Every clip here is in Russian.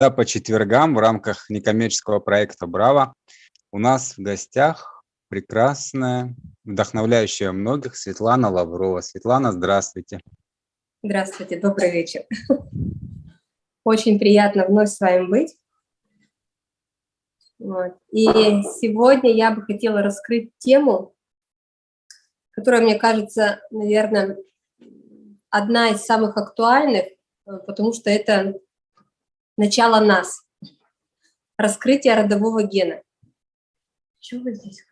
Да, по четвергам в рамках некоммерческого проекта «Браво» у нас в гостях прекрасная, вдохновляющая многих Светлана Лаврова. Светлана, здравствуйте. Здравствуйте, добрый вечер. Очень приятно вновь с вами быть. И сегодня я бы хотела раскрыть тему, которая, мне кажется, наверное, одна из самых актуальных, э, потому что это начало нас, раскрытие родового гена. Чего вы здесь,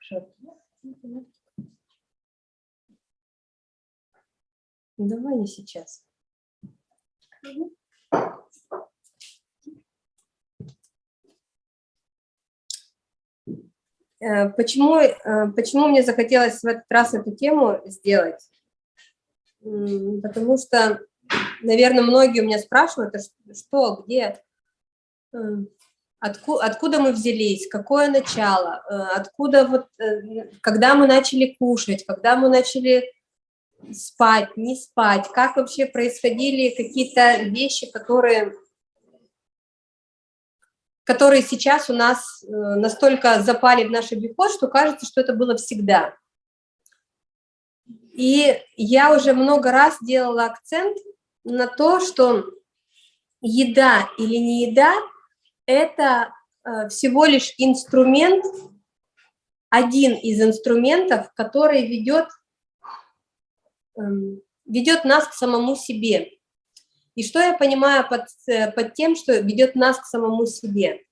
Давай не сейчас. Э, почему, э, почему мне захотелось в этот раз эту тему сделать? Потому что, наверное, многие у меня спрашивают, а что, где, Отку, откуда мы взялись, какое начало, э, откуда вот, э, когда мы начали кушать, когда мы начали спать, не спать, как вообще происходили какие-то вещи, которые, которые сейчас у нас э, настолько запали в наш обиход, что кажется, что это было всегда. И я уже много раз делала акцент на то, что еда или не еда – это э, всего лишь инструмент, один из инструментов, который ведет, эм, ведет нас к самому себе. И что я понимаю под, э, под тем, что ведет нас к самому себе?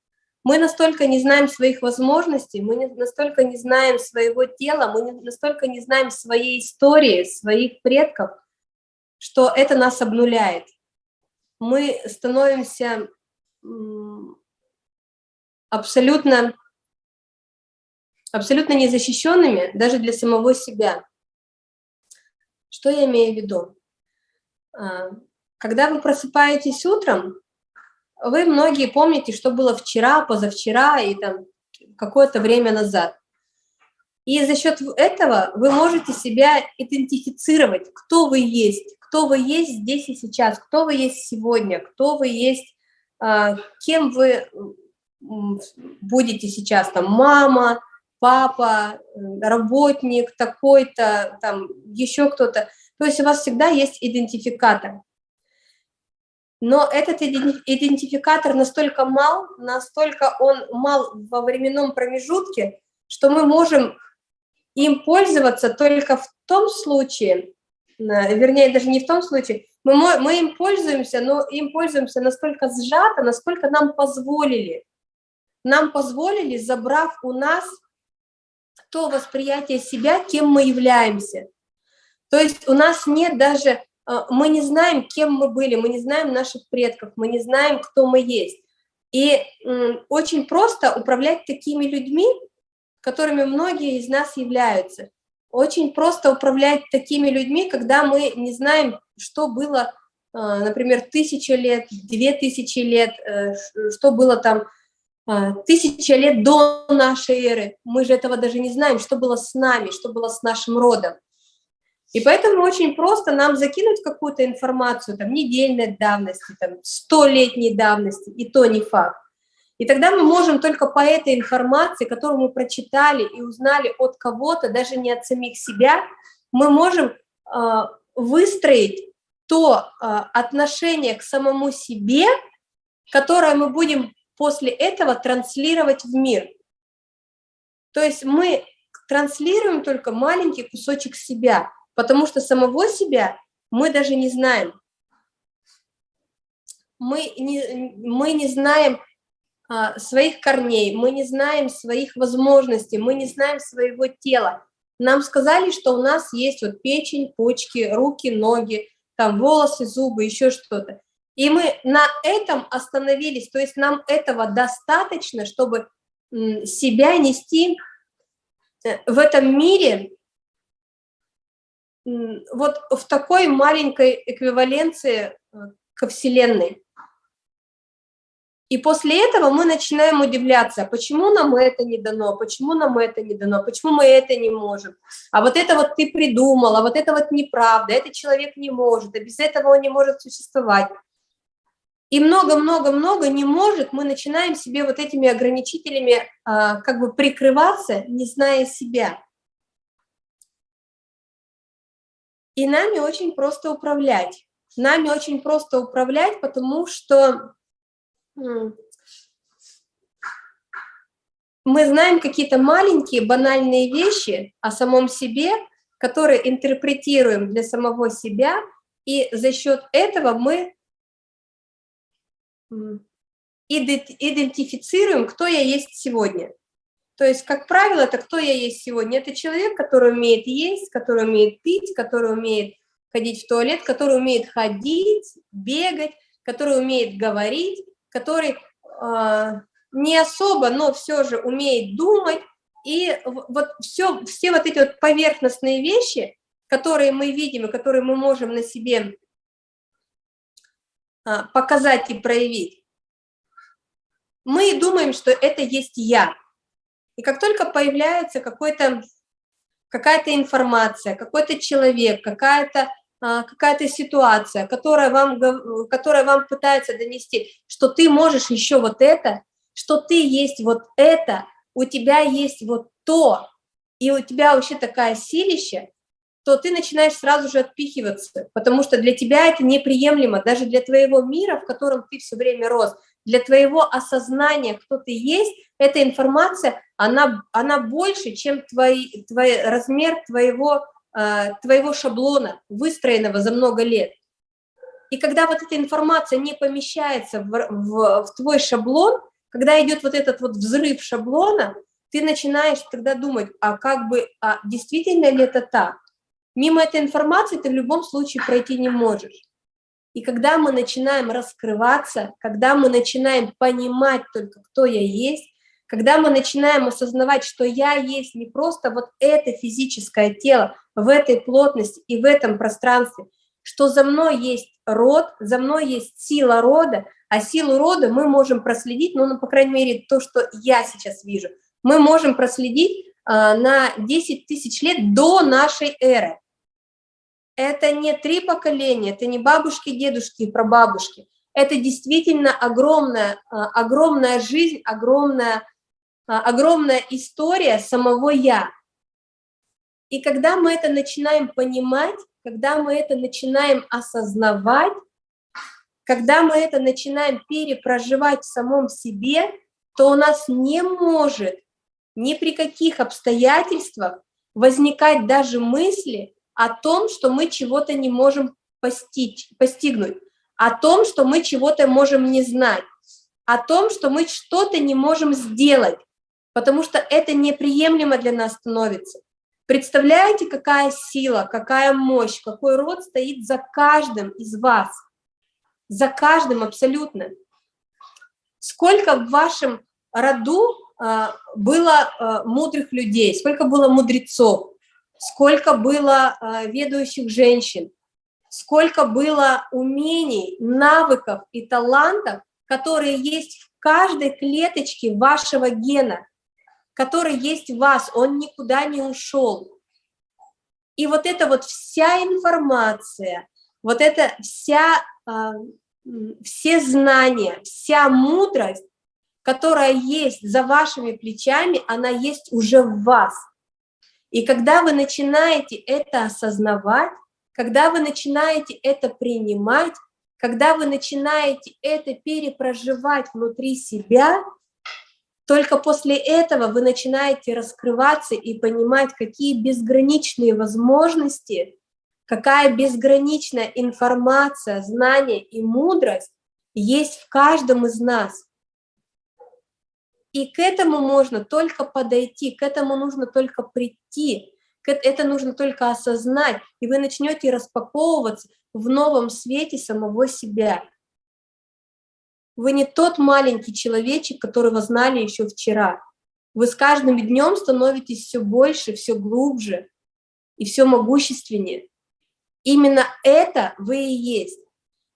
Мы настолько не знаем своих возможностей, мы настолько не знаем своего тела, мы настолько не знаем своей истории, своих предков, что это нас обнуляет. Мы становимся абсолютно, абсолютно незащищенными даже для самого себя. Что я имею в виду? А, когда вы просыпаетесь утром, вы многие помните, что было вчера, позавчера и там какое-то время назад. И за счет этого вы можете себя идентифицировать, кто вы есть, кто вы есть здесь и сейчас, кто вы есть сегодня, кто вы есть, а, кем вы будете сейчас там мама, папа, работник такой-то, там еще кто-то. То есть у вас всегда есть идентификатор. Но этот идентификатор настолько мал, настолько он мал во временном промежутке, что мы можем им пользоваться только в том случае, вернее, даже не в том случае, мы, мы им пользуемся, но им пользуемся настолько сжато, насколько нам позволили нам позволили, забрав у нас то восприятие себя, кем мы являемся. То есть у нас нет даже, э, мы не знаем, кем мы были, мы не знаем наших предков, мы не знаем, кто мы есть. И очень просто управлять такими людьми, которыми многие из нас являются. Очень просто управлять такими людьми, когда мы не знаем, что было, э, например, тысяча лет, две тысячи лет, э, что было там тысяча лет до нашей эры. Мы же этого даже не знаем, что было с нами, что было с нашим родом. И поэтому очень просто нам закинуть какую-то информацию, там, недельной давности, там, столетней давности, и то не факт. И тогда мы можем только по этой информации, которую мы прочитали и узнали от кого-то, даже не от самих себя, мы можем э, выстроить то э, отношение к самому себе, которое мы будем после этого транслировать в мир. То есть мы транслируем только маленький кусочек себя, потому что самого себя мы даже не знаем. Мы не, мы не знаем а, своих корней, мы не знаем своих возможностей, мы не знаем своего тела. Нам сказали, что у нас есть вот печень, почки, руки, ноги, там волосы, зубы, еще что-то. И мы на этом остановились, то есть нам этого достаточно, чтобы себя нести э, в этом мире вот в такой маленькой эквиваленции э, ко Вселенной. И после этого мы начинаем удивляться, почему нам это не дано, почему нам это не дано, почему мы это не можем. А вот это вот ты придумал, а вот это вот неправда, этот человек не может, а без этого он не может существовать. И много-много-много не может, мы начинаем себе вот этими ограничителями а, как бы прикрываться, не зная себя. И нами очень просто управлять. Нами очень просто управлять, потому что мы знаем какие-то маленькие банальные вещи о самом себе, которые интерпретируем для самого себя, и за счет этого мы идентифицируем, кто я есть сегодня. То есть, как правило, это кто я есть сегодня. Это человек, который умеет есть, который умеет пить, который умеет ходить в туалет, который умеет ходить, бегать, который умеет говорить, который э, не особо, но все же умеет думать. И вот все, все вот эти вот поверхностные вещи, которые мы видим и которые мы можем на себе показать и проявить, мы думаем, что это есть я. И как только появляется какой-то какая-то информация, какой-то человек, какая-то а, какая-то ситуация, которая вам, которая вам пытается донести, что ты можешь еще вот это, что ты есть вот это, у тебя есть вот то, и у тебя вообще такая силища, то ты начинаешь сразу же отпихиваться, потому что для тебя это неприемлемо, даже для твоего мира, в котором ты все время рос, для твоего осознания, кто ты есть, эта информация, она, она больше, чем твой, твой размер твоего, э, твоего шаблона, выстроенного за много лет. И когда вот эта информация не помещается в, в, в твой шаблон, когда идет вот этот вот взрыв шаблона, ты начинаешь тогда думать, а как бы, а действительно ли это так? Мимо этой информации ты в любом случае пройти не можешь. И когда мы начинаем раскрываться, когда мы начинаем понимать только, кто я есть, когда мы начинаем осознавать, что я есть не просто вот это физическое тело в этой плотности и в этом пространстве, что за мной есть род, за мной есть сила рода, а силу рода мы можем проследить, ну, ну по крайней мере, то, что я сейчас вижу, мы можем проследить э, на 10 тысяч лет до нашей эры это не три поколения, это не бабушки, дедушки и прабабушки. Это действительно огромная, а, огромная жизнь, огромная, а, огромная история самого «я». И когда мы это начинаем понимать, когда мы это начинаем осознавать, когда мы это начинаем перепроживать в самом себе, то у нас не может ни при каких обстоятельствах возникать даже мысли, о том, что мы чего-то не можем постичь, постигнуть, о том, что мы чего-то можем не знать, о том, что мы что-то не можем сделать, потому что это неприемлемо для нас становится. Представляете, какая сила, какая мощь, какой род стоит за каждым из вас, за каждым абсолютно. Сколько в вашем роду а, было а, мудрых людей, сколько было мудрецов, сколько было э, ведущих женщин, сколько было умений, навыков и талантов, которые есть в каждой клеточке вашего гена, который есть в вас, он никуда не ушел. И вот эта вот вся информация, вот эта вся, э, все знания, вся мудрость, которая есть за вашими плечами, она есть уже в вас – и когда вы начинаете это осознавать, когда вы начинаете это принимать, когда вы начинаете это перепроживать внутри себя, только после этого вы начинаете раскрываться и понимать, какие безграничные возможности, какая безграничная информация, знание и мудрость есть в каждом из нас. И к этому можно только подойти, к этому нужно только прийти, это нужно только осознать, и вы начнете распаковываться в новом свете самого себя. Вы не тот маленький человечек, которого знали еще вчера. Вы с каждым днем становитесь все больше, все глубже и все могущественнее. Именно это вы и есть.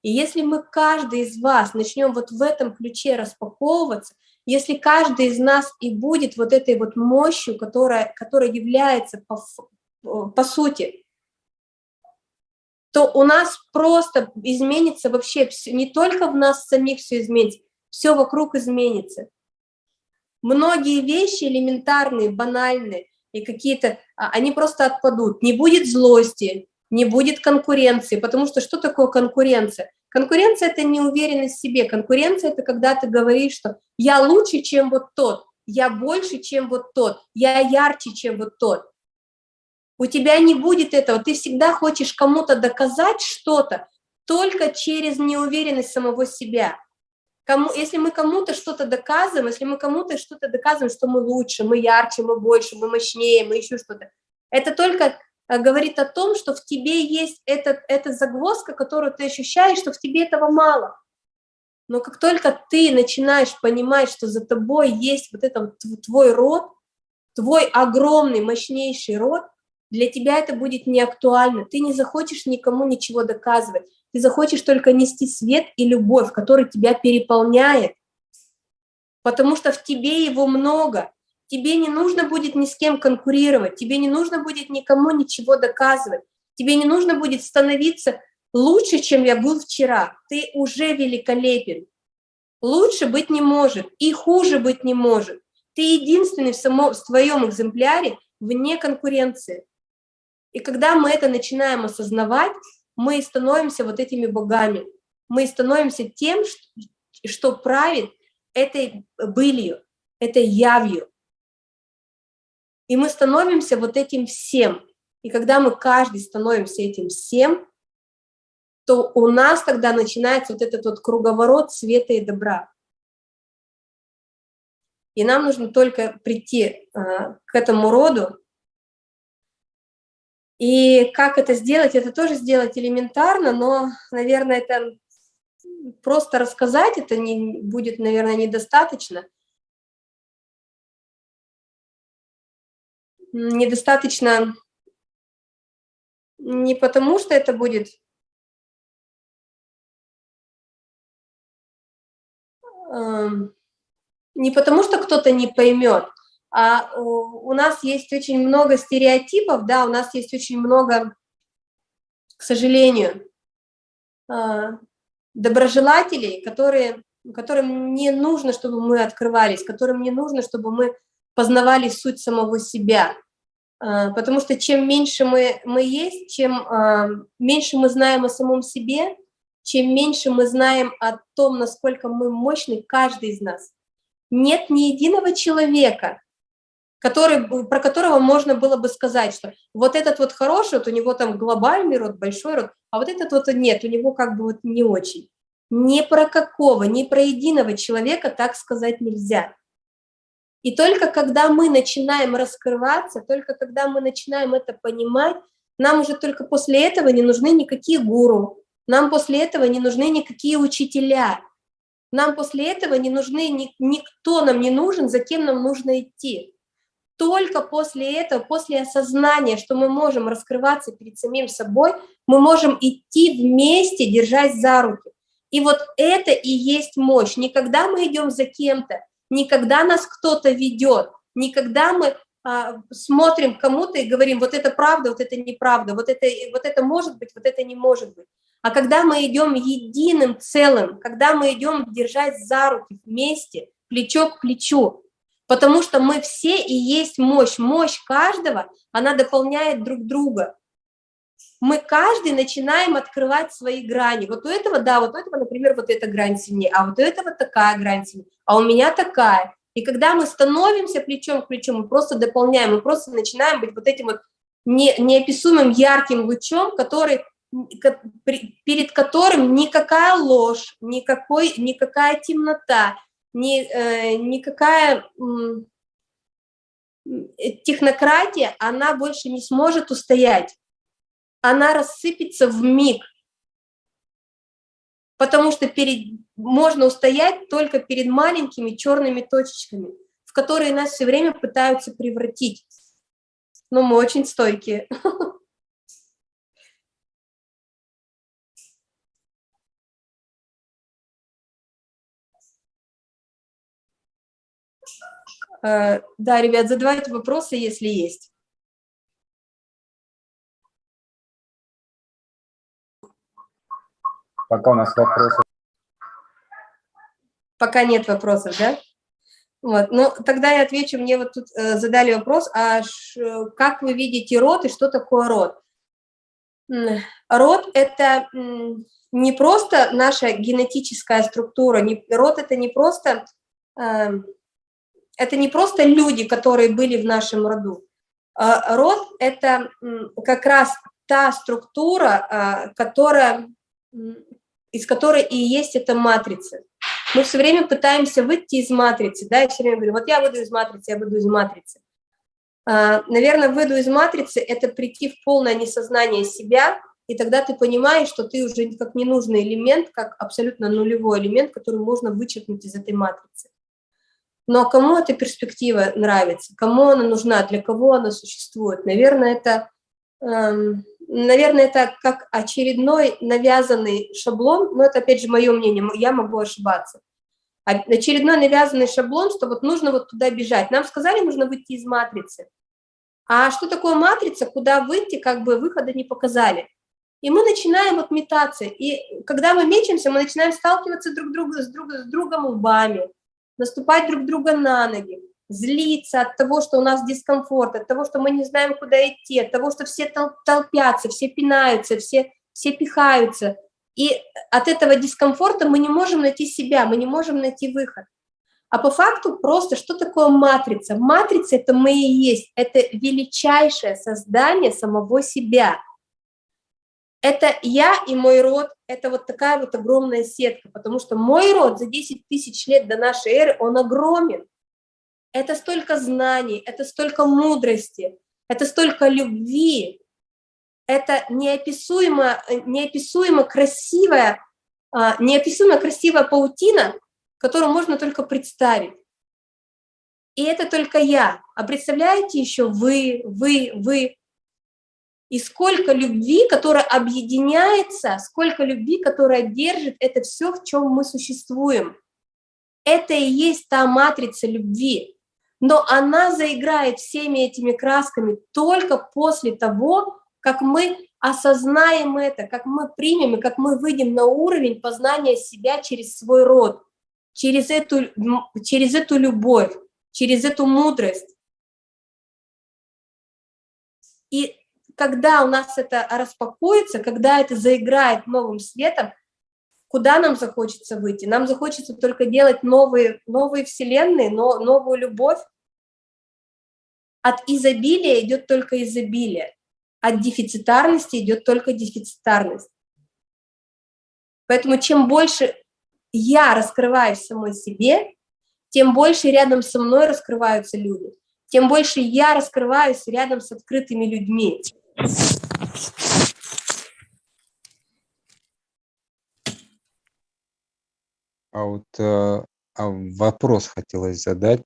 И если мы, каждый из вас, начнем вот в этом ключе распаковываться, если каждый из нас и будет вот этой вот мощью, которая, которая является по, по сути то у нас просто изменится вообще все, не только в нас самих все изменится, все вокруг изменится. Многие вещи элементарные, банальные и какие-то, а, они просто отпадут. Не будет злости, не будет конкуренции, потому что что такое конкуренция? Конкуренция – это неуверенность в себе, конкуренция – это когда ты говоришь, что я лучше, чем вот тот, я больше, чем вот тот, я ярче, чем вот тот. У тебя не будет этого, ты всегда хочешь кому-то доказать что-то только через неуверенность самого себя. Кому, если мы кому-то что-то доказываем, если мы кому-то что-то доказываем, что мы лучше, мы ярче, мы больше, мы мощнее, мы еще что-то, это только говорит о том, что в тебе есть эта, эта загвоздка, которую ты ощущаешь, что в тебе этого мало. Но как только ты начинаешь понимать, что за тобой есть вот это вот твой род, твой огромный, мощнейший род, для тебя это будет не актуально, ты не захочешь никому ничего доказывать, ты захочешь только нести свет и любовь, который тебя переполняет, потому что в тебе его много, тебе не нужно будет ни с кем конкурировать, тебе не нужно будет никому ничего доказывать, тебе не нужно будет становиться лучше, чем я был вчера, ты уже великолепен. Лучше быть не может и хуже быть не может. Ты единственный в, само, в своем экземпляре вне конкуренции. И когда мы это начинаем осознавать, мы становимся вот этими богами. Мы становимся тем, что правит этой былью, этой явью. И мы становимся вот этим всем. И когда мы каждый становимся этим всем, то у нас тогда начинается вот этот вот круговорот света и добра. И нам нужно только прийти э, к этому роду, и как это сделать? Это тоже сделать элементарно, но, наверное, это просто рассказать, это не, будет, наверное, недостаточно. Недостаточно не потому, что это будет эм, не потому, что кто-то не поймет, а у нас есть очень много стереотипов, да, у нас есть очень много, к сожалению, а, доброжелателей, которые, которым не нужно, чтобы мы открывались, которым не нужно, чтобы мы познавали суть самого себя. А, потому что чем меньше мы, мы есть, чем а, меньше мы знаем о самом себе, чем меньше мы знаем о том, насколько мы мощны, каждый из нас. Нет ни единого человека, который, про которого можно было бы сказать, что вот этот вот хороший, вот у него там глобальный род, большой род, а вот этот вот нет, у него как бы вот не очень. Ни про какого, ни про единого человека так сказать нельзя. И только когда мы начинаем раскрываться, только когда мы начинаем это понимать, нам уже только после этого не нужны никакие гуру, нам после этого не нужны никакие учителя, нам после этого не нужны, никто нам не нужен, за кем нам нужно идти только после этого, после осознания, что мы можем раскрываться перед самим собой, мы можем идти вместе, держась за руки. И вот это и есть мощь. Никогда мы идем за кем-то, никогда нас кто-то ведет, никогда мы а, смотрим кому-то и говорим, вот это правда, вот это неправда, вот это, вот это может быть, вот это не может быть. А когда мы идем единым целым, когда мы идем держать за руки вместе, плечо к плечу, Потому что мы все и есть мощь. Мощь каждого, она дополняет друг друга. Мы каждый начинаем открывать свои грани. Вот у этого, да, вот у этого, например, вот эта грань сильнее, а вот у этого такая грань сильнее, а у меня такая. И когда мы становимся плечом к плечу, мы просто дополняем, мы просто начинаем быть вот этим вот не, неописуемым ярким лучом, который, перед которым никакая ложь, никакой, никакая темнота, ни, э, никакая э, технократия, она больше не сможет устоять. Она рассыпется в миг, потому что перед, можно устоять только перед маленькими черными точечками, в которые нас все время пытаются превратить. Но мы очень стойкие. Э, да, ребят, задавайте вопросы, если есть. Пока у нас вопросов. Пока нет вопросов, да? Вот, ну, тогда я отвечу, мне вот тут э, задали вопрос, а ш, как вы видите род и что такое род? Род – это не просто наша генетическая структура, не, род – это не просто, э, это не просто люди, которые были в нашем роду. Э, род – это как раз та структура, э, которая, из которой и есть эта матрица. Мы все время пытаемся выйти из матрицы, да, и все время говорим, вот я выйду из матрицы, я выйду из матрицы. А, наверное, выйду из матрицы – это прийти в полное несознание себя, и тогда ты понимаешь, что ты уже как ненужный элемент, как абсолютно нулевой элемент, который можно вычеркнуть из этой матрицы. Но кому эта перспектива нравится, кому она нужна, для кого она существует? Наверное, это эм, наверное, это как очередной навязанный шаблон, но это, опять же, мое мнение, я могу ошибаться. Очередной навязанный шаблон, что вот нужно вот туда бежать. Нам сказали, нужно выйти из матрицы. А что такое матрица, куда выйти, как бы выхода не показали. И мы начинаем вот метаться. И когда мы мечемся, мы начинаем сталкиваться друг друга с, друг, с другом лбами, наступать друг друга на ноги злиться от того, что у нас дискомфорт, от того, что мы не знаем, куда идти, от того, что все толпятся, все пинаются, все, все пихаются. И от этого дискомфорта мы не можем найти себя, мы не можем найти выход. А по факту просто, что такое матрица? Матрица – это мы и есть, это величайшее создание самого себя. Это я и мой род, это вот такая вот огромная сетка, потому что мой род за 10 тысяч лет до нашей эры, он огромен. Это столько знаний, это столько мудрости, это столько любви, это неописуемо, неописуемо красивая, а, неописуемо красивая паутина, которую можно только представить. И это только я. А представляете еще вы, вы, вы. И сколько любви, которая объединяется, сколько любви, которая держит это все, в чем мы существуем. Это и есть та матрица любви но она заиграет всеми этими красками только после того, как мы осознаем это, как мы примем и как мы выйдем на уровень познания себя через свой род, через эту, через эту любовь, через эту мудрость. И когда у нас это распакуется, когда это заиграет новым светом, куда нам захочется выйти? Нам захочется только делать новые, новые вселенные, но, новую любовь. От изобилия идет только изобилие, от дефицитарности идет только дефицитарность. Поэтому чем больше я раскрываюсь самой себе, тем больше рядом со мной раскрываются люди, тем больше я раскрываюсь рядом с открытыми людьми. А вот э, а вопрос хотелось задать.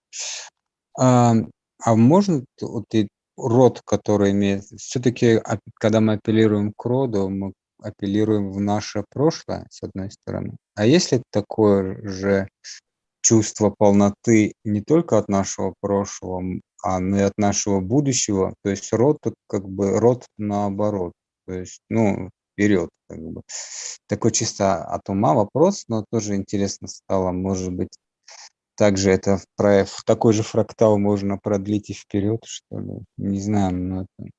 А, а можно вот и род, который имеет... Все-таки, когда мы апеллируем к роду, мы апеллируем в наше прошлое, с одной стороны. А если такое же чувство полноты не только от нашего прошлого, а но и от нашего будущего, то есть род как бы род наоборот, то есть, ну, вперед, как бы. Такой чисто от ума вопрос, но тоже интересно стало, может быть, также это в, в такой же фрактал можно продлить и вперед, что ли. Не знаю, но это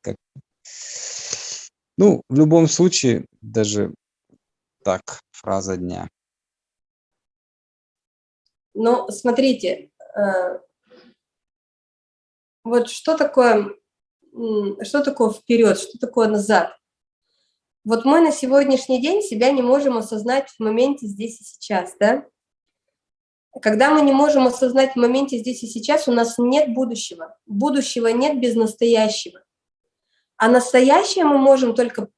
как... Ну, в любом случае, даже так, фраза дня. Ну, смотрите, э, вот что такое, что такое вперед, что такое назад? Вот мы на сегодняшний день себя не можем осознать в моменте здесь и сейчас, да? Когда мы не можем осознать в моменте здесь и сейчас, у нас нет будущего. Будущего нет без настоящего. А настоящее мы можем только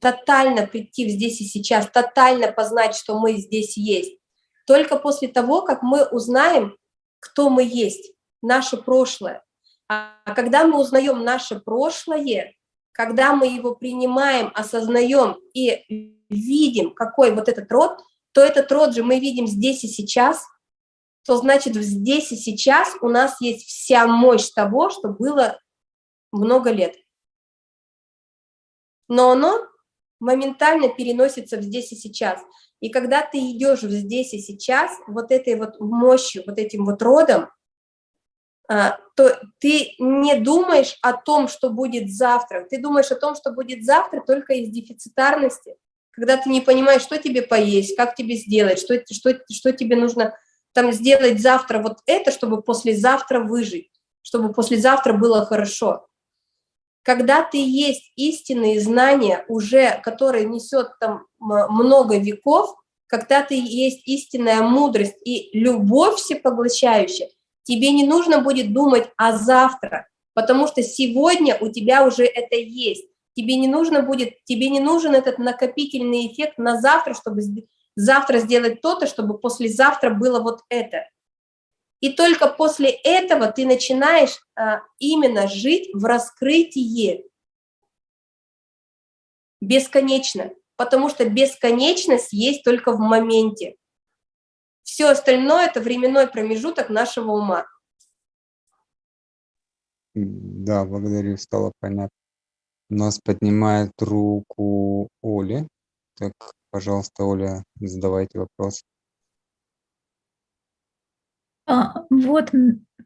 тотально прийти в здесь и сейчас, тотально познать, что мы здесь есть. Только после того, как мы узнаем, кто мы есть, наше прошлое. А когда мы узнаем наше прошлое, когда мы его принимаем, осознаем и видим, какой вот этот род, то этот род же мы видим здесь и сейчас, то значит здесь и сейчас у нас есть вся мощь того, что было много лет. Но оно моментально переносится в здесь и сейчас. И когда ты идешь в здесь и сейчас, вот этой вот мощью, вот этим вот родом, то ты не думаешь о том, что будет завтра. Ты думаешь о том, что будет завтра только из дефицитарности, когда ты не понимаешь, что тебе поесть, как тебе сделать, что, что, что тебе нужно там сделать завтра вот это, чтобы послезавтра выжить, чтобы послезавтра было хорошо. Когда ты есть истинные знания, уже, которые несет там много веков, когда ты есть истинная мудрость и любовь всепоглощающая, тебе не нужно будет думать о завтра, потому что сегодня у тебя уже это есть. Тебе не нужно будет, тебе не нужен этот накопительный эффект на завтра, чтобы завтра сделать то-то, чтобы послезавтра было вот это. И только после этого ты начинаешь а, именно жить в раскрытии бесконечно, потому что бесконечность есть только в моменте. Все остальное – это временной промежуток нашего ума. Да, благодарю, стало понятно. У нас поднимает руку Оля. Так, пожалуйста, Оля, задавайте вопрос. А, вот,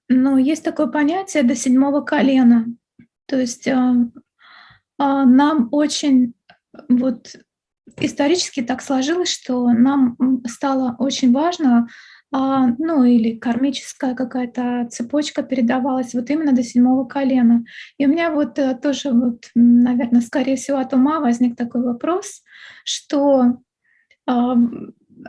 ну, есть такое понятие до седьмого колена. То есть а, а, нам очень вот исторически так сложилось, что нам стало очень важно, а, ну или кармическая какая-то цепочка передавалась вот именно до седьмого колена. И у меня вот э, тоже, вот, наверное, скорее всего от ума возник такой вопрос, что а,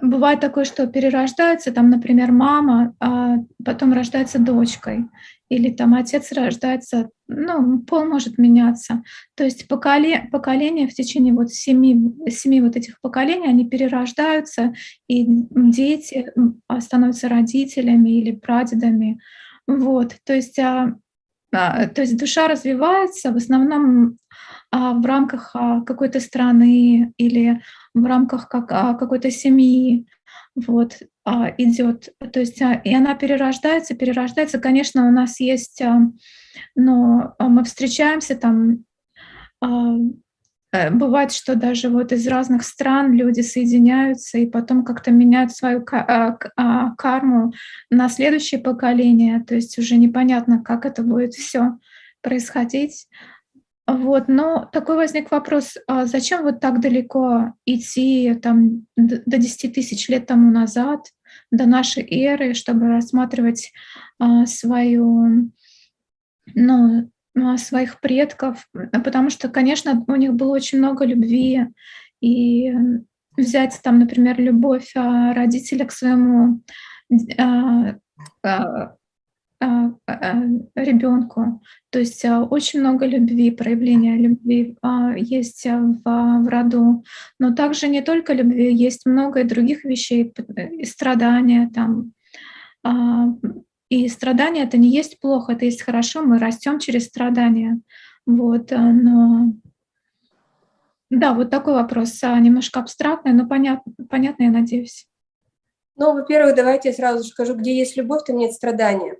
бывает такое, что перерождается, там, например, мама, а потом рождается дочкой, или там отец рождается, ну, пол может меняться. То есть поколе, поколения в течение вот семи, семи вот этих поколений, они перерождаются, и дети становятся родителями или прадедами. Вот, то есть, а, а, то есть душа развивается в основном а, в рамках а, какой-то страны или в рамках как, а, какой-то семьи вот, идет. То есть и она перерождается, перерождается. Конечно, у нас есть, но мы встречаемся там, э, Бывает, что даже вот из разных стран люди соединяются и потом как-то меняют свою карму на следующее поколение. То есть уже непонятно, как это будет все происходить. Вот, но такой возник вопрос, а зачем вот так далеко идти там, до 10 тысяч лет тому назад, до нашей эры, чтобы рассматривать а, свою, ну, а, своих предков, потому что, конечно, у них было очень много любви, и взять там, например, любовь а, родителя к своему а, а, а, а, ребенку. То есть а, очень много любви, проявления любви есть в, в роду. Но также не только любви, есть много и других вещей, и страдания там. И страдания это не есть плохо, это есть хорошо, мы растем через страдания. Вот, но да, вот такой вопрос, немножко абстрактный, но понятно, понятно, я надеюсь. Ну, во-первых, давайте я сразу скажу, где есть любовь, там нет страдания.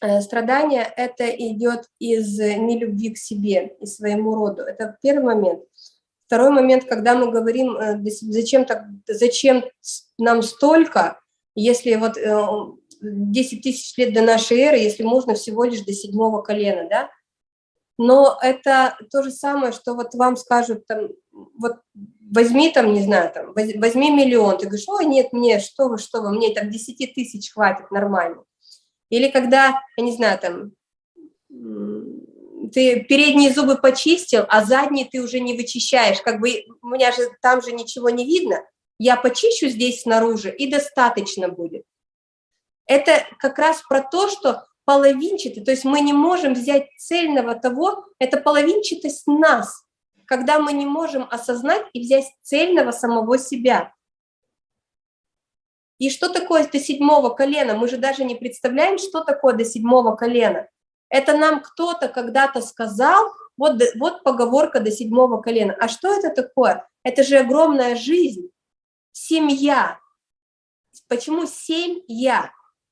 Э, страдание – это идет из нелюбви к себе и своему роду. Это первый момент. Второй момент, когда мы говорим, э, зачем, так, зачем нам столько, если вот 10 э, тысяч лет до нашей эры, если можно всего лишь до седьмого колена, да? Но это то же самое, что вот вам скажут, там, вот возьми там, не знаю, там, возьми миллион, ты говоришь, ой, нет, мне, что вы, что вы, мне так 10 тысяч хватит нормально. Или когда, я не знаю, там, ты передние зубы почистил, а задние ты уже не вычищаешь, как бы у меня же там же ничего не видно, я почищу здесь снаружи, и достаточно будет. Это как раз про то, что половинчатый, то есть мы не можем взять цельного того, это половинчатость нас, когда мы не можем осознать и взять цельного самого себя. И что такое до седьмого колена? Мы же даже не представляем, что такое до седьмого колена. Это нам кто-то когда-то сказал, вот, вот поговорка до седьмого колена. А что это такое? Это же огромная жизнь, семья. Почему семья?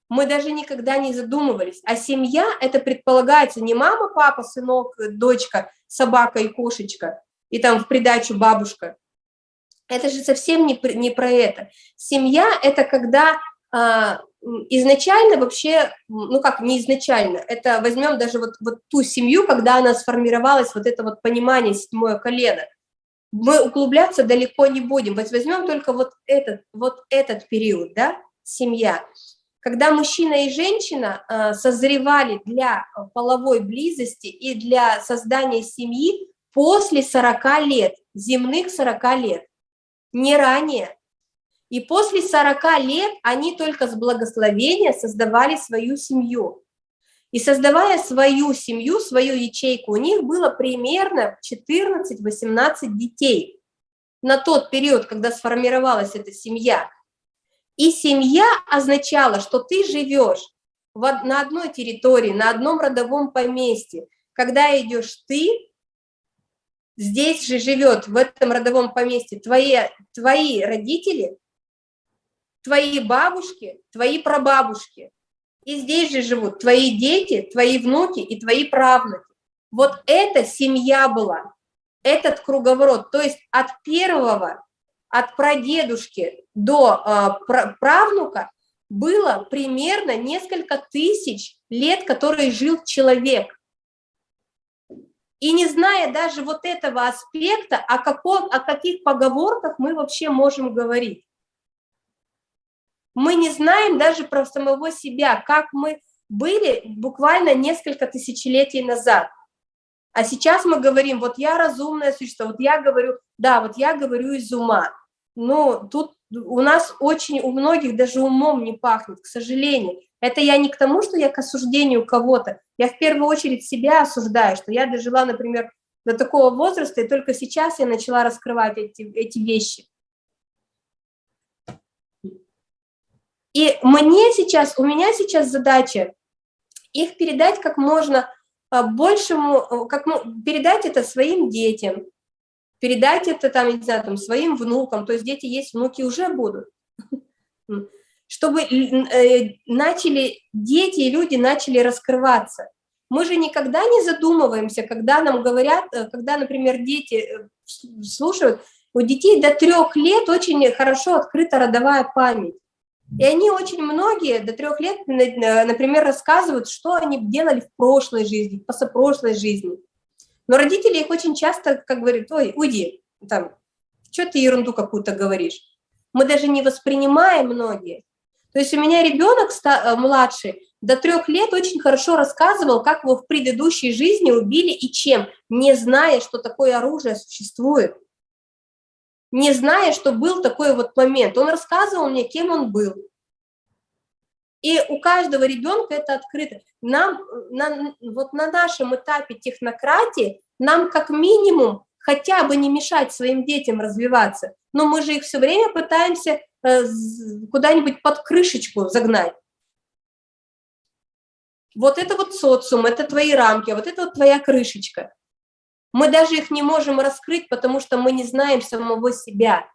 Мы даже никогда не задумывались. А семья – это предполагается не мама, папа, сынок, дочка, собака и кошечка. и там в придачу бабушка. Это же совсем не, не про это. Семья – это когда а, изначально вообще, ну как, не изначально, это возьмем даже вот, вот ту семью, когда она сформировалась, вот это вот понимание, седьмое колено. Мы углубляться далеко не будем, возьмем только вот этот, вот этот период, да, семья. Когда мужчина и женщина э, созревали для половой близости и для создания семьи после 40 лет, земных 40 лет, не ранее. И после 40 лет они только с благословения создавали свою семью. И создавая свою семью, свою ячейку, у них было примерно 14-18 детей на тот период, когда сформировалась эта семья. И семья означала, что ты живешь на одной территории, на одном родовом поместье. Когда идешь ты, здесь же живет, в этом родовом поместье, твои, твои родители, твои бабушки, твои прабабушки. И здесь же живут твои дети, твои внуки и твои правнуки. Вот эта семья была, этот круговорот. То есть от первого, от прадедушки до э, правнука было примерно несколько тысяч лет, который жил человек. И не зная даже вот этого аспекта, о, каком, о каких поговорках мы вообще можем говорить. Мы не знаем даже про самого себя, как мы были буквально несколько тысячелетий назад. А сейчас мы говорим, вот я разумное существо, вот я говорю, да, вот я говорю из ума. Но тут у нас очень, у многих даже умом не пахнет, к сожалению. Это я не к тому, что я к осуждению кого-то. Я в первую очередь себя осуждаю, что я дожила, например, до такого возраста, и только сейчас я начала раскрывать эти, эти вещи. И мне сейчас, у меня сейчас задача их передать как можно а, большему, э, как передать это своим детям, передать это там, не знаю, там, своим внукам, то есть дети есть, внуки уже будут, чтобы э, начали, дети и люди начали раскрываться. Мы же никогда не задумываемся, когда нам говорят, э, когда, например, дети слушают, у детей до трех лет очень хорошо открыта родовая память. И они очень многие до трех лет, например, рассказывают, что они делали в прошлой жизни, в позапрошлой жизни. Но родители их очень часто, как говорят, ой, уйди, там, что ты ерунду какую-то говоришь. Мы даже не воспринимаем многие. То есть у меня ребенок э, младший до трех лет очень хорошо рассказывал, как его в предыдущей жизни убили и чем, не зная, что такое оружие существует не зная, что был такой вот момент. Он рассказывал мне, кем он был. И у каждого ребенка это открыто. Нам, на, вот на нашем этапе технократии, нам как минимум хотя бы не мешать своим детям развиваться. Но мы же их все время пытаемся куда-нибудь под крышечку загнать. Вот это вот социум, это твои рамки, а вот это вот твоя крышечка. Мы даже их не можем раскрыть, потому что мы не знаем самого себя.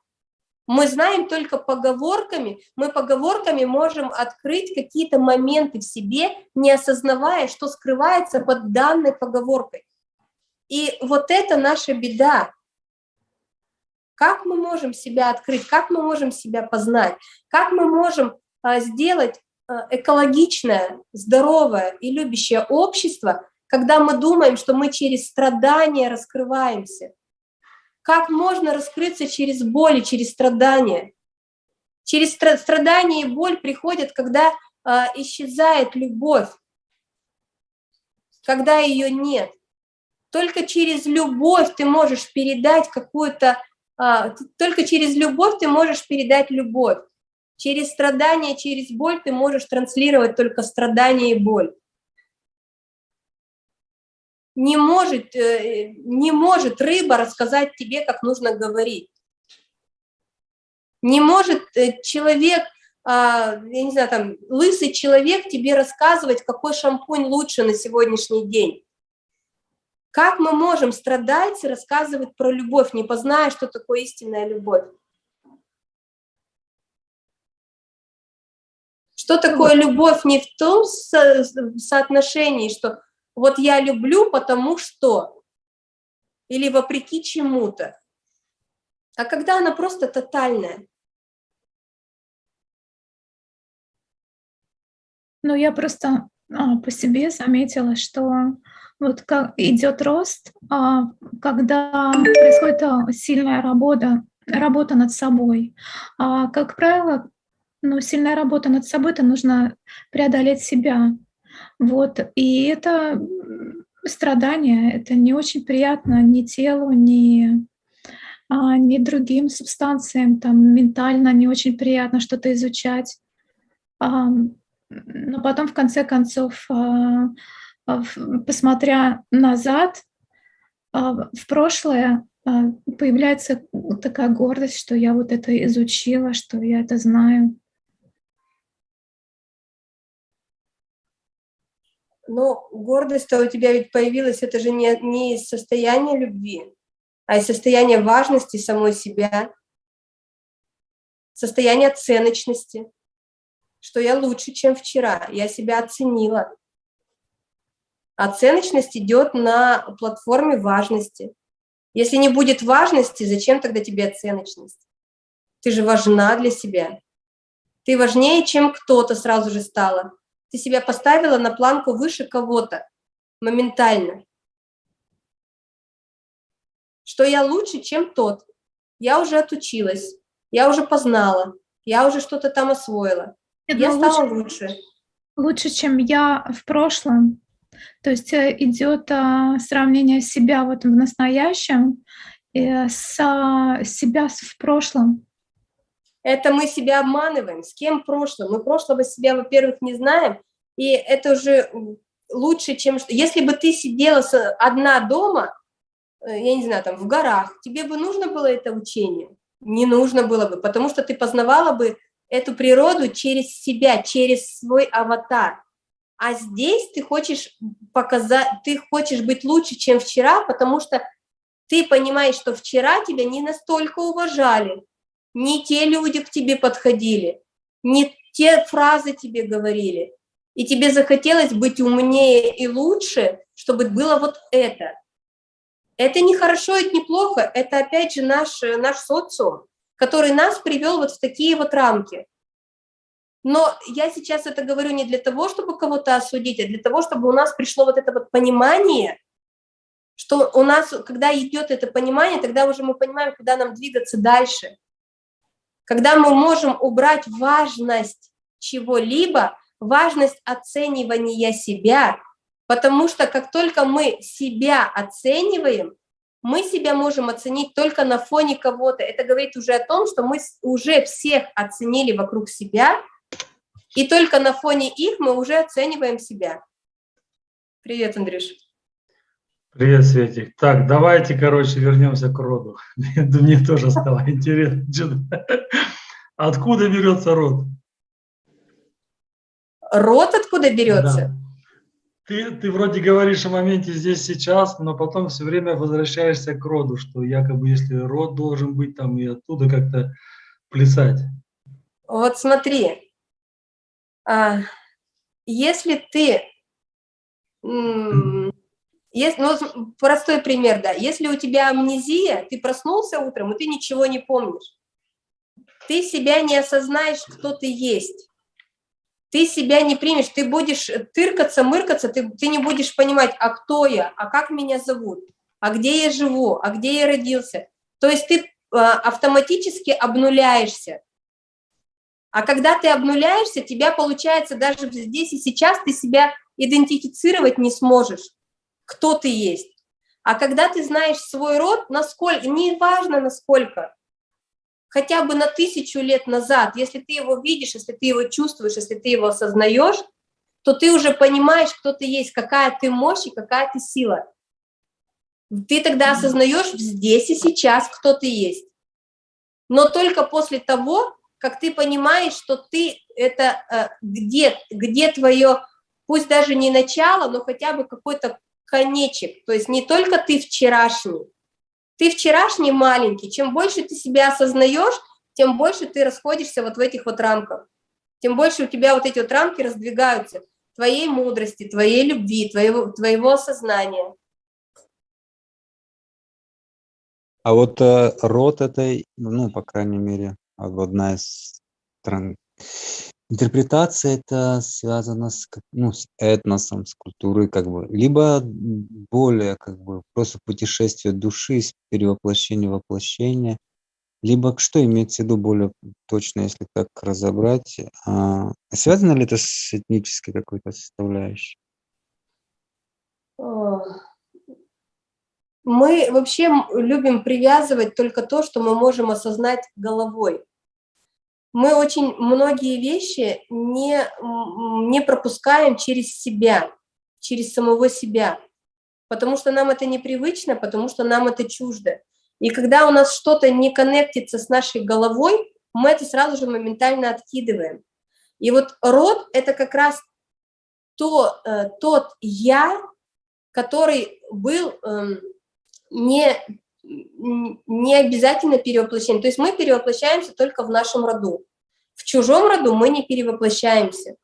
Мы знаем только поговорками, мы поговорками можем открыть какие-то моменты в себе, не осознавая, что скрывается под данной поговоркой. И вот это наша беда. Как мы можем себя открыть, как мы можем себя познать, как мы можем а, сделать а, экологичное, здоровое и любящее общество, когда мы думаем, что мы через страдания раскрываемся. Как можно раскрыться через боль и через страдания? Через страдания и боль приходят, когда э, исчезает любовь, когда ее нет. Только через любовь ты можешь передать какую-то, только через любовь ты можешь передать любовь. Через страдания, через боль ты можешь транслировать только страдания и боль не может, э, не может рыба рассказать тебе, как нужно говорить. Не может э, человек, а, я не знаю, там, лысый человек тебе рассказывать, какой шампунь лучше на сегодняшний день. Как мы можем страдать и рассказывать про любовь, не позная, что такое истинная любовь? Что такое любовь не в том со соотношении, что вот я люблю, потому что. или вопреки чему-то, а когда она просто тотальная. Ну, я просто а, по себе заметила, что вот как идет рост, а, когда происходит а, сильная работа, работа над собой. А, как правило, ну, сильная работа над собой, это нужно преодолеть себя. Вот, и это страдание, это не очень приятно ни телу, ни, ни другим субстанциям, там ментально не очень приятно что-то изучать. Но потом, в конце концов, посмотря назад, а, в прошлое, а, появляется такая гордость, что я вот это изучила, что я это знаю. Но гордость-то у тебя ведь появилась, это же не, не из состояния любви, а из состояния важности самой себя, состояния ценочности, что я лучше, чем вчера, я себя оценила. Оценочность идет на платформе важности. Если не будет важности, зачем тогда тебе оценочность? Ты же важна для себя. Ты важнее, чем кто-то сразу же стала. Ты себя поставила на планку выше кого-то моментально. Что я лучше, чем тот. Я уже отучилась, я уже познала, я уже что-то там освоила. Это я стала лучше, лучше. Лучше, чем я в прошлом. То есть э, идет а, сравнение себя вот в настоящем с а, себя в прошлом. Это мы себя обманываем. С кем прошлое? Мы прошлого себя, во-первых, не знаем, и это уже лучше, чем... Если бы ты сидела одна дома, э, я не знаю, там, в горах, тебе бы нужно было это учение? Не нужно было бы, потому что ты познавала бы эту природу через себя, через свой аватар. А здесь ты хочешь показать, ты хочешь быть лучше, чем вчера, потому что ты понимаешь, что вчера тебя не настолько уважали, не те люди к тебе подходили, не те фразы тебе говорили, и тебе захотелось быть умнее и лучше, чтобы было вот это. Это не хорошо, это не плохо, это опять же наш, наш социум, который нас привел вот в такие вот рамки. Но я сейчас это говорю не для того, чтобы кого-то осудить, а для того, чтобы у нас пришло вот это вот понимание, что у нас, когда идет это понимание, тогда уже мы понимаем, куда нам двигаться дальше. Когда мы можем убрать важность чего-либо, важность оценивания себя, потому что как только мы себя оцениваем, мы себя можем оценить только на фоне кого-то. Это говорит уже о том, что мы уже всех оценили вокруг себя, и только на фоне их мы уже оцениваем себя. Привет, Андрюш. Привет, Светик. Так, давайте, короче, вернемся к роду. Мне тоже стало интересно. Откуда берется род? Род откуда берется? Да. Ты, ты вроде говоришь о моменте здесь сейчас, но потом все время возвращаешься к роду, что якобы если род должен быть там и оттуда как-то плясать. Вот смотри, если ты, есть, ну, простой пример, да, если у тебя амнезия, ты проснулся утром, и ты ничего не помнишь, ты себя не осознаешь, кто ты есть, ты себя не примешь, ты будешь тыркаться, мыркаться, ты, ты не будешь понимать, а кто я, а как меня зовут, а где я живу, а где я родился. То есть ты а, автоматически обнуляешься. А когда ты обнуляешься, тебя получается даже здесь и сейчас ты себя идентифицировать не сможешь, кто ты есть. А когда ты знаешь свой род, насколько, не важно насколько, хотя бы на тысячу лет назад, если ты его видишь, если ты его чувствуешь, если ты его осознаешь, то ты уже понимаешь, кто ты есть, какая ты мощь и какая ты сила. Ты тогда осознаешь здесь и сейчас, кто ты есть. Но только после того, как ты понимаешь, что ты это э, где, где твое, пусть даже не начало, но хотя бы какой-то конечек, то есть не только ты вчерашний, ты вчерашний маленький, чем больше ты себя осознаешь, тем больше ты расходишься вот в этих вот рамках, тем больше у тебя вот эти вот рамки раздвигаются, твоей мудрости, твоей любви, твоего, твоего осознания. А вот э, род этой, ну, по крайней мере, одна из стран, интерпретация это связано с, ну, с этносом, с культурой, как бы, либо более, как бы, просто путешествие души, перевоплощение воплощения, либо что имеется в виду более точно, если так разобрать? А, связано ли это с этнической какой-то составляющей? Мы вообще любим привязывать только то, что мы можем осознать головой. Мы очень многие вещи не, не пропускаем через себя, через самого себя, потому что нам это непривычно, потому что нам это чуждо. И когда у нас что-то не коннектится с нашей головой, мы это сразу же моментально откидываем. И вот род – это как раз то, э, тот «я», который был э, не, не обязательно перевоплощение. То есть мы перевоплощаемся только в нашем роду. В чужом роду мы не перевоплощаемся.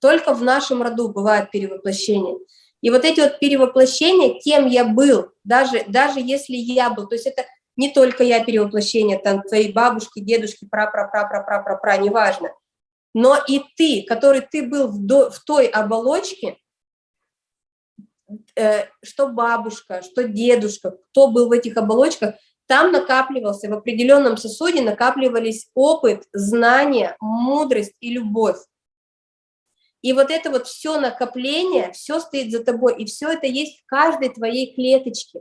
Только в нашем роду бывает перевоплощение. И вот эти вот перевоплощения, кем я был, даже, даже если я был, то есть это не только я перевоплощение, там твои бабушки, дедушки, пра-пра-пра-пра-пра-пра-пра, неважно, но и ты, который ты был в, до, в той оболочке, что бабушка, что дедушка, кто был в этих оболочках, там накапливался, в определенном сосуде накапливались опыт, знания, мудрость и любовь. И вот это вот все накопление, все стоит за тобой, и все это есть в каждой твоей клеточке.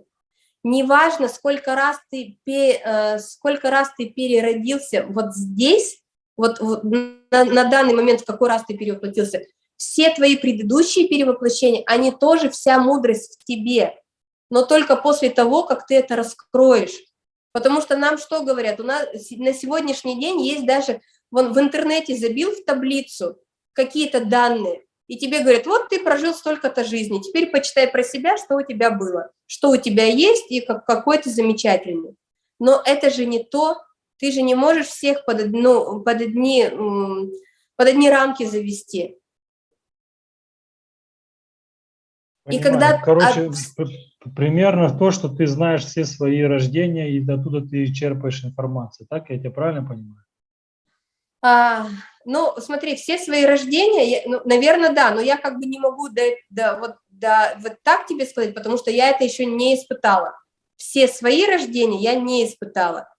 Неважно, сколько раз ты, э, сколько раз ты переродился вот здесь, вот на, на данный момент, в какой раз ты перевоплотился, все твои предыдущие перевоплощения, они тоже вся мудрость в тебе, но только после того, как ты это раскроешь. Потому что нам что говорят? У нас на сегодняшний день есть даже, вон в интернете забил в таблицу, какие-то данные, и тебе говорят, вот ты прожил столько-то жизни, теперь почитай про себя, что у тебя было, что у тебя есть и как, какой ты замечательный. Но это же не то, ты же не можешь всех под, одну, под, одни, под одни рамки завести. Понимаю. И когда... Короче, от... примерно то, что ты знаешь все свои рождения, и оттуда ты черпаешь информацию, так я тебя правильно понимаю? А, ну, смотри, все свои рождения, я, ну, наверное, да, но я как бы не могу да, да, вот, да, вот так тебе сказать, потому что я это еще не испытала. Все свои рождения я не испытала.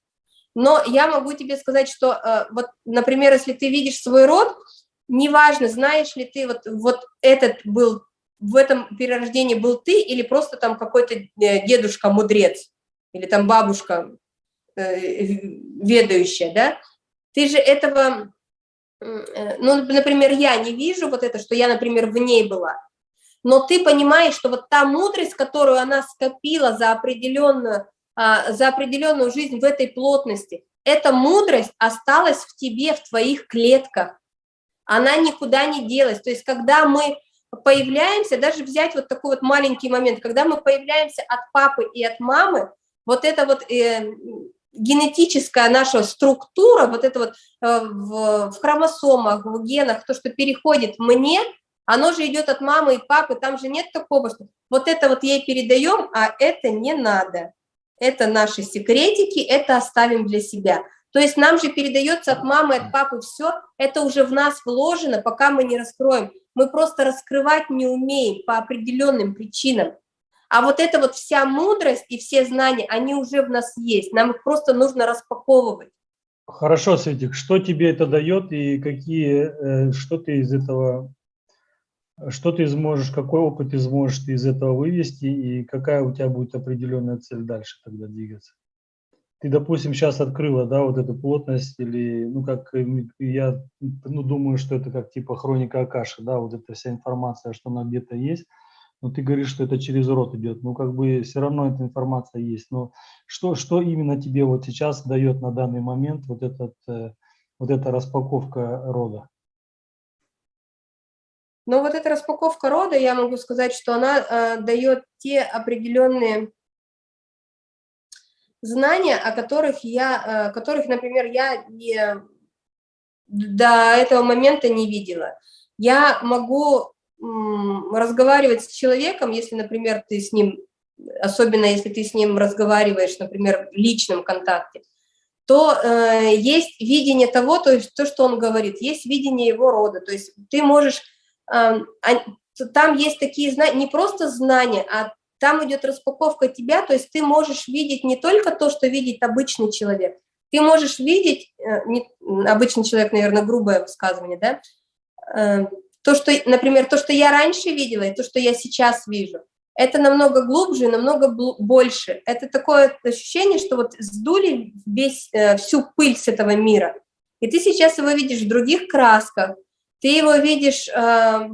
Но я могу тебе сказать, что, э, вот, например, если ты видишь свой род, неважно, знаешь ли ты, вот, вот этот был, в этом перерождении был ты или просто там какой-то э, дедушка-мудрец или там бабушка э, ведающая, да, ты же этого Э, ну, например, я не вижу вот это, что я, например, в ней была, но ты понимаешь, что вот та мудрость, которую она скопила за определенную, а, за определенную жизнь в этой плотности, эта мудрость осталась в тебе, в твоих клетках, она никуда не делась. То есть, когда мы появляемся, даже взять вот такой вот маленький момент, когда мы появляемся от папы и от мамы, вот это вот э, генетическая наша структура, вот это вот э, в, в хромосомах, в генах, то, что переходит мне, оно же идет от мамы и папы, там же нет такого, что вот это вот ей передаем, а это не надо. Это наши секретики, это оставим для себя. То есть нам же передается от мамы, от папы все, это уже в нас вложено, пока мы не раскроем. Мы просто раскрывать не умеем по определенным причинам. А вот эта вот вся мудрость и все знания, они уже в нас есть, нам их просто нужно распаковывать. Хорошо, Светик, что тебе это дает и какие, э, что ты из этого, что ты сможешь, какой опыт ты сможешь ты из этого вывести и какая у тебя будет определенная цель дальше тогда двигаться? Ты, допустим, сейчас открыла, да, вот эту плотность или, ну, как я, ну, думаю, что это как типа хроника Акаши, да, вот эта вся информация, что она где-то есть, но ты говоришь, что это через рот идет, ну как бы все равно эта информация есть. Но что, что именно тебе вот сейчас дает на данный момент вот, этот, э, вот эта распаковка рода? Ну вот эта распаковка рода, я могу сказать, что она э, дает те определенные знания, о которых я, э, которых, например, я не, до этого момента не видела. Я могу разговаривать с человеком, если, например, ты с ним особенно если ты с ним разговариваешь, например, в личном контакте, то э, есть видение того, то есть то, что он говорит, есть видение его рода, то есть ты можешь, э, там есть такие знания, не просто знания, а там идет распаковка тебя, то есть ты можешь видеть не только то, что видит обычный человек, ты можешь видеть, э, не, обычный человек, наверное, грубое высказывание, да, э, то, что, например, то, что я раньше видела, и то, что я сейчас вижу, это намного глубже, намного больше. Это такое ощущение, что вот сдули весь, э, всю пыль с этого мира, и ты сейчас его видишь в других красках, ты его видишь, э,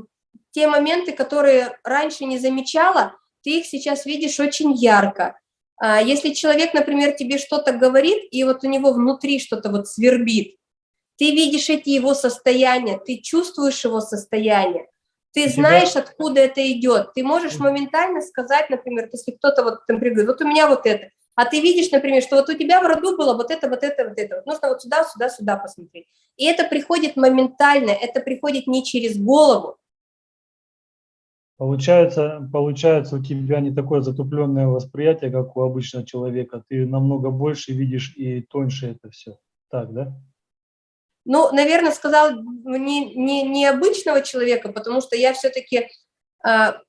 те моменты, которые раньше не замечала, ты их сейчас видишь очень ярко. А если человек, например, тебе что-то говорит, и вот у него внутри что-то вот свербит, ты видишь эти его состояния, ты чувствуешь его состояние, ты знаешь, откуда это идет. Ты можешь моментально сказать, например, если кто-то вот, например, говорит, вот у меня вот это, а ты видишь, например, что вот у тебя в роду было вот это, вот это, вот это, вот нужно вот сюда, сюда, сюда посмотреть. И это приходит моментально, это приходит не через голову. Получается, получается, у тебя не такое затупленное восприятие, как у обычного человека. Ты намного больше видишь и тоньше это все. Так, да? Ну, наверное, сказал не, не, не обычного человека, потому что я все-таки э, а,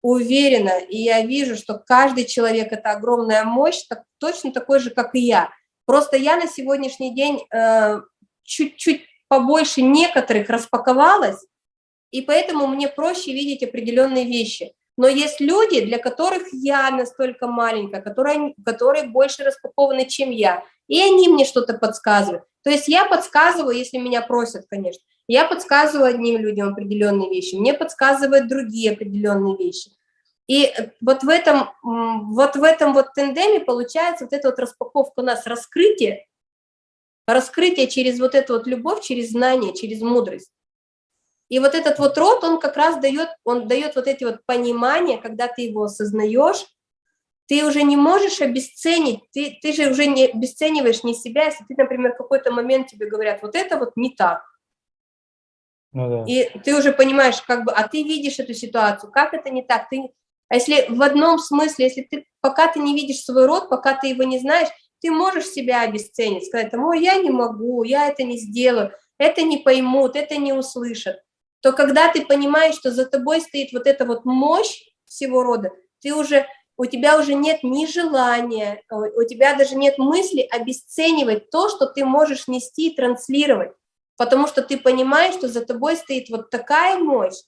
уверена, и я вижу, что каждый человек – это огромная мощь, так, точно такой же, как и я. Просто я на сегодняшний день а, чуть-чуть э, побольше некоторых распаковалась, и поэтому мне проще видеть определенные вещи. Но есть люди, для которых я настолько маленькая, которые, которые больше распакованы, чем я, и они мне что-то подсказывают. То есть я подсказываю, если меня просят, конечно, я подсказываю одним людям определенные вещи, мне подсказывают другие определенные вещи. И вот в этом вот, в этом вот тендеме получается вот эта вот распаковка у нас, раскрытие, раскрытие через вот эту вот любовь, через знание, через мудрость. И вот этот вот род, он как раз дает, он дает вот эти вот понимания, когда ты его осознаешь, ты уже не можешь обесценить, ты, ты же уже не обесцениваешь не себя, если ты, например, в какой-то момент тебе говорят, вот это вот не так. Ну, да. И ты уже понимаешь, как бы, а ты видишь эту ситуацию, как это не так, ты, а если в одном смысле, если ты, пока ты не видишь свой род, пока ты его не знаешь, ты можешь себя обесценить, сказать, ой, я не могу, я это не сделаю, это не поймут, это не услышат. То когда ты понимаешь, что за тобой стоит вот эта вот мощь всего рода, ты уже у тебя уже нет ни желания, у тебя даже нет мысли обесценивать то, что ты можешь нести и транслировать, потому что ты понимаешь, что за тобой стоит вот такая мощь,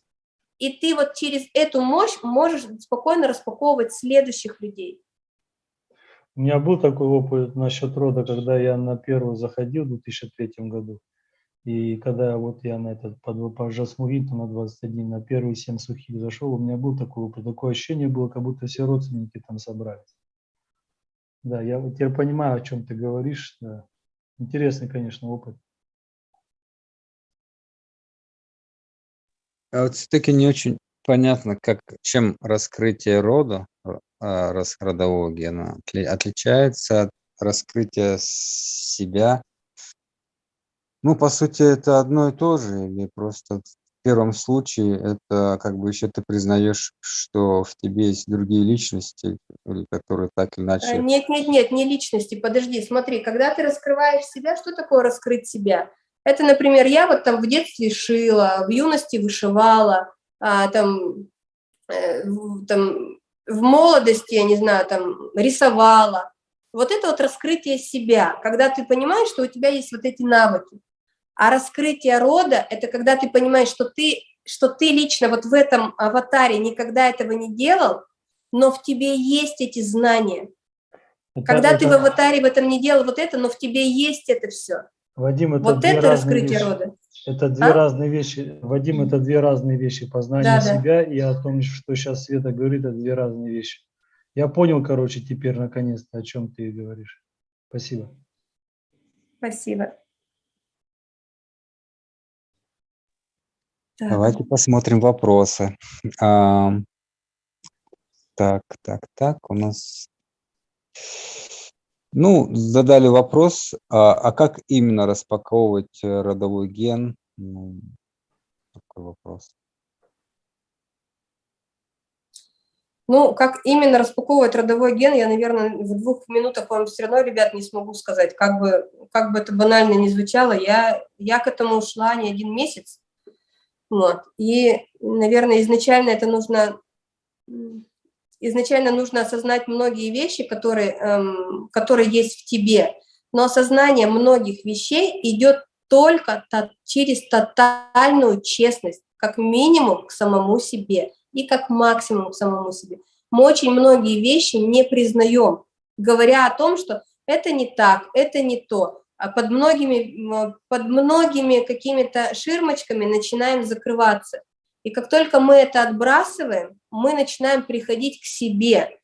и ты вот через эту мощь можешь спокойно распаковывать следующих людей. У меня был такой опыт насчет рода, когда я на первую заходил в 2003 году. И когда вот я на этот под, по Жасмувинту на 21, на первые 7 сухих зашел, у меня был такой опыт, такое ощущение было, как будто все родственники там собрались. Да, я вот теперь понимаю, о чем ты говоришь. Да. Интересный, конечно, опыт. А вот все-таки не очень понятно, как, чем раскрытие рода, а, родового гена отличается от раскрытия себя ну, по сути, это одно и то же, или просто в первом случае это как бы еще ты признаешь, что в тебе есть другие личности, которые так или иначе... Нет, нет, нет, не личности, подожди, смотри, когда ты раскрываешь себя, что такое раскрыть себя? Это, например, я вот там в детстве шила, в юности вышивала, а, там, э, там в молодости, я не знаю, там рисовала. Вот это вот раскрытие себя, когда ты понимаешь, что у тебя есть вот эти навыки. А раскрытие рода – это когда ты понимаешь, что ты, что ты лично вот в этом аватаре никогда этого не делал, но в тебе есть эти знания. Это, когда это, ты в аватаре в этом не делал вот это, но в тебе есть это все. Вадим, это вот это раскрытие вещи. рода. Это две а? разные вещи. Вадим, это две разные вещи. Познание да, себя да. и о том, что сейчас Света говорит, это две разные вещи. Я понял, короче, теперь наконец-то, о чем ты говоришь. Спасибо. Спасибо. Так. Давайте посмотрим вопросы. А, так, так, так, у нас... Ну, задали вопрос, а, а как именно распаковывать э, родовой ген? Ну, такой вопрос. Ну, как именно распаковывать родовой ген, я, наверное, в двух минутах вам все равно, ребят, не смогу сказать. Как бы, как бы это банально не звучало, я, я к этому ушла не один месяц. Вот. И, наверное, изначально это нужно, изначально нужно осознать многие вещи, которые, эм, которые есть в тебе. Но осознание многих вещей идет только через тотальную честность, как минимум к самому себе и как максимум к самому себе. Мы очень многие вещи не признаем, говоря о том, что это не так, это не то. А под многими, под многими какими-то ширмочками начинаем закрываться. И как только мы это отбрасываем, мы начинаем приходить к себе.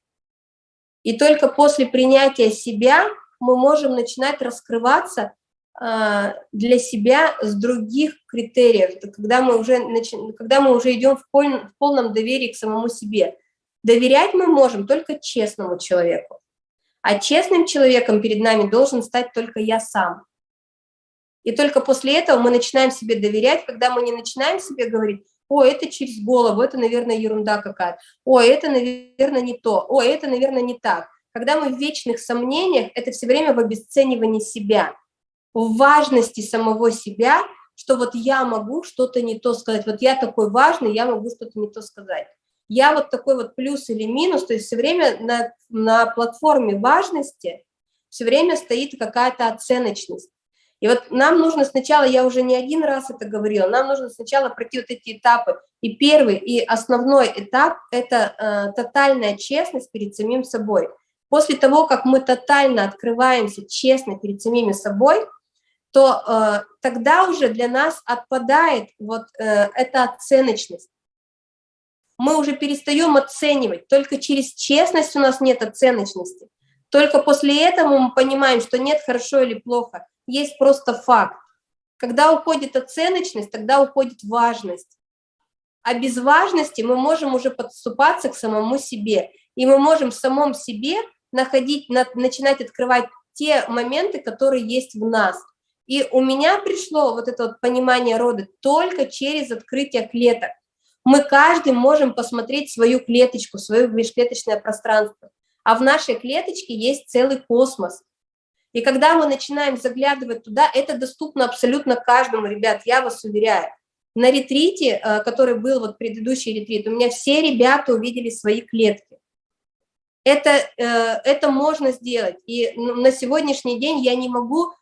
И только после принятия себя мы можем начинать раскрываться а, для себя с других критериев, когда мы уже, когда мы уже идем в полном доверии к самому себе. Доверять мы можем только честному человеку, а честным человеком перед нами должен стать только я сам. И только после этого мы начинаем себе доверять, когда мы не начинаем себе говорить, о, это через голову, это, наверное, ерунда какая-то, о, это, наверное, не то, о, это, наверное, не так. Когда мы в вечных сомнениях, это все время в обесценивании себя – в важности самого себя, что вот я могу что-то не то сказать, вот я такой важный, я могу что-то не то сказать. Я вот такой вот плюс или минус, то есть все время на, на платформе важности все время стоит какая-то оценочность. И вот нам нужно сначала, я уже не один раз это говорила, нам нужно сначала пройти вот эти этапы. И первый, и основной этап – это э, тотальная честность перед самим собой. После того, как мы тотально открываемся честно перед самими собой – то э, тогда уже для нас отпадает вот э, эта оценочность. Мы уже перестаем оценивать, только через честность у нас нет оценочности. Только после этого мы понимаем, что нет хорошо или плохо, есть просто факт. Когда уходит оценочность, тогда уходит важность. А без важности мы можем уже подступаться к самому себе. И мы можем в самом себе находить, начинать открывать те моменты, которые есть в нас – и у меня пришло вот это вот понимание рода только через открытие клеток. Мы каждый можем посмотреть свою клеточку, свое межклеточное пространство. А в нашей клеточке есть целый космос. И когда мы начинаем заглядывать туда, это доступно абсолютно каждому, ребят, я вас уверяю. На ретрите, э, который был вот предыдущий ретрит, у меня все ребята увидели свои клетки. Это, э, это можно сделать. И ну, на сегодняшний день я не могу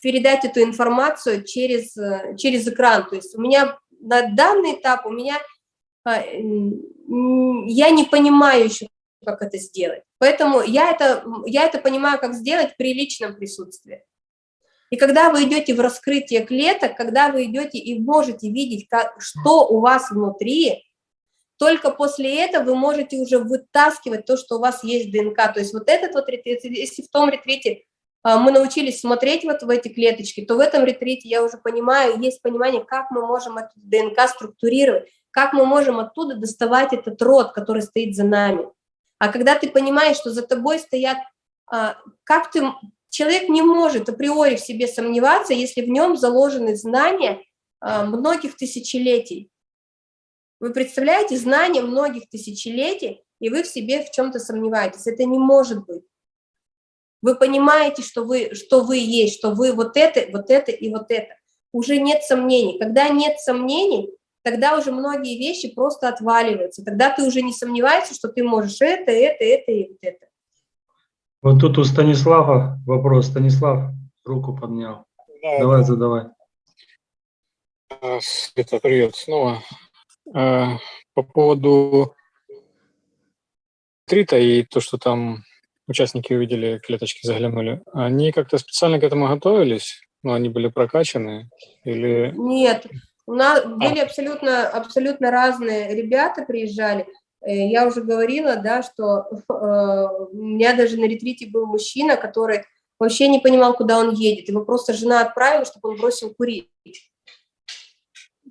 передать эту информацию через, э, через экран. То есть у меня на данный этап, у меня, я не понимаю еще, как это сделать. Поэтому я это, я это понимаю, как сделать при личном присутствии. И когда вы идете в раскрытие клеток, когда вы идете и можете видеть, как, что у вас внутри, только после этого вы можете уже вытаскивать то, что у вас есть ДНК. То есть вот этот вот ретрит, если в том ретрите а, мы научились смотреть вот в эти клеточки, то в этом ретрите я уже понимаю, есть понимание, как мы можем эту ДНК структурировать, как мы можем оттуда доставать этот род, который стоит за нами. А когда ты понимаешь, что за тобой стоят, а, как ты, человек не может априори в себе сомневаться, если в нем заложены знания а, многих тысячелетий. Вы представляете, знания многих тысячелетий, и вы в себе в чем-то сомневаетесь. Это не может быть. Вы понимаете, что вы, что вы есть, что вы вот это, вот это и вот это. Уже нет сомнений. Когда нет сомнений, тогда уже многие вещи просто отваливаются. Тогда ты уже не сомневаешься, что ты можешь это, это, это и вот это. Вот тут у Станислава вопрос. Станислав руку поднял. Да, давай, да. задавай. Света, привет снова. А, по поводу трита и то, что там участники увидели, клеточки заглянули, они как-то специально к этому готовились? Ну, они были прокачаны? Или... Нет, у нас а. были абсолютно, абсолютно разные ребята приезжали. Э, я уже говорила, да, что э, у меня даже на ретрите был мужчина, который вообще не понимал, куда он едет. Его просто жена отправила, чтобы он бросил курить.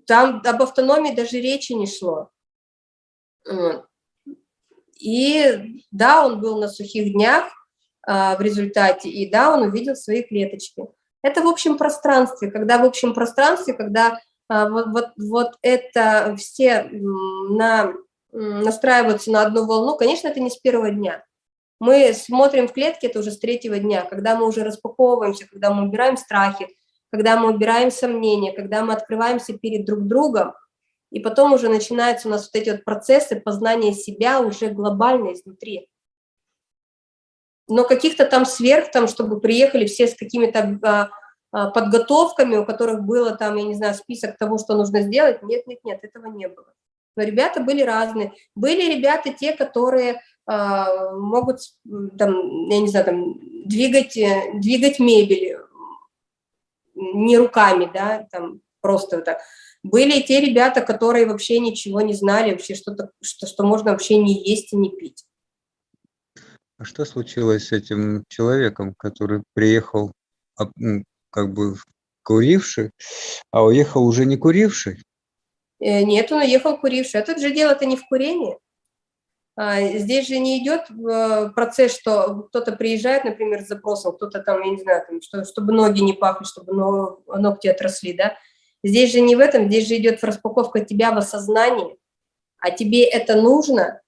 Там об автономии даже речи не шло. И да, он был на сухих днях а, в результате, и да, он увидел свои клеточки. Это в общем пространстве, когда в общем пространстве, когда вот, вот, вот это все на настраиваются на одну волну, конечно, это не с первого дня. Мы смотрим в клетке это уже с третьего дня, когда мы уже распаковываемся, когда мы убираем страхи, когда мы убираем сомнения, когда мы открываемся перед друг другом, и потом уже начинаются у нас вот эти вот процессы познания себя уже глобально изнутри. Но каких-то там сверх, там, чтобы приехали все с какими-то а, а, подготовками, у которых было там, я не знаю, список того, что нужно сделать, нет, нет, нет, этого не было. Но ребята были разные. Были ребята те, которые э, могут, там, я не знаю, там, двигать, э, двигать мебель не руками, да, там, просто вот так. Были те ребята, которые вообще ничего не знали, вообще что-то, что, что можно вообще не есть и не пить. А что случилось с этим человеком, который приехал как бы куривший, а уехал уже не куривший? Э, нет, он уехал куривший. А тут же дело-то не в курении. А, здесь же не идет э, процесс, что кто-то приезжает, например, с запросом, кто-то там, я не знаю, там, что, чтобы ноги не пахли, чтобы ногти отросли, да. Здесь же не в этом, здесь же идет распаковка тебя в осознании, а тебе это нужно,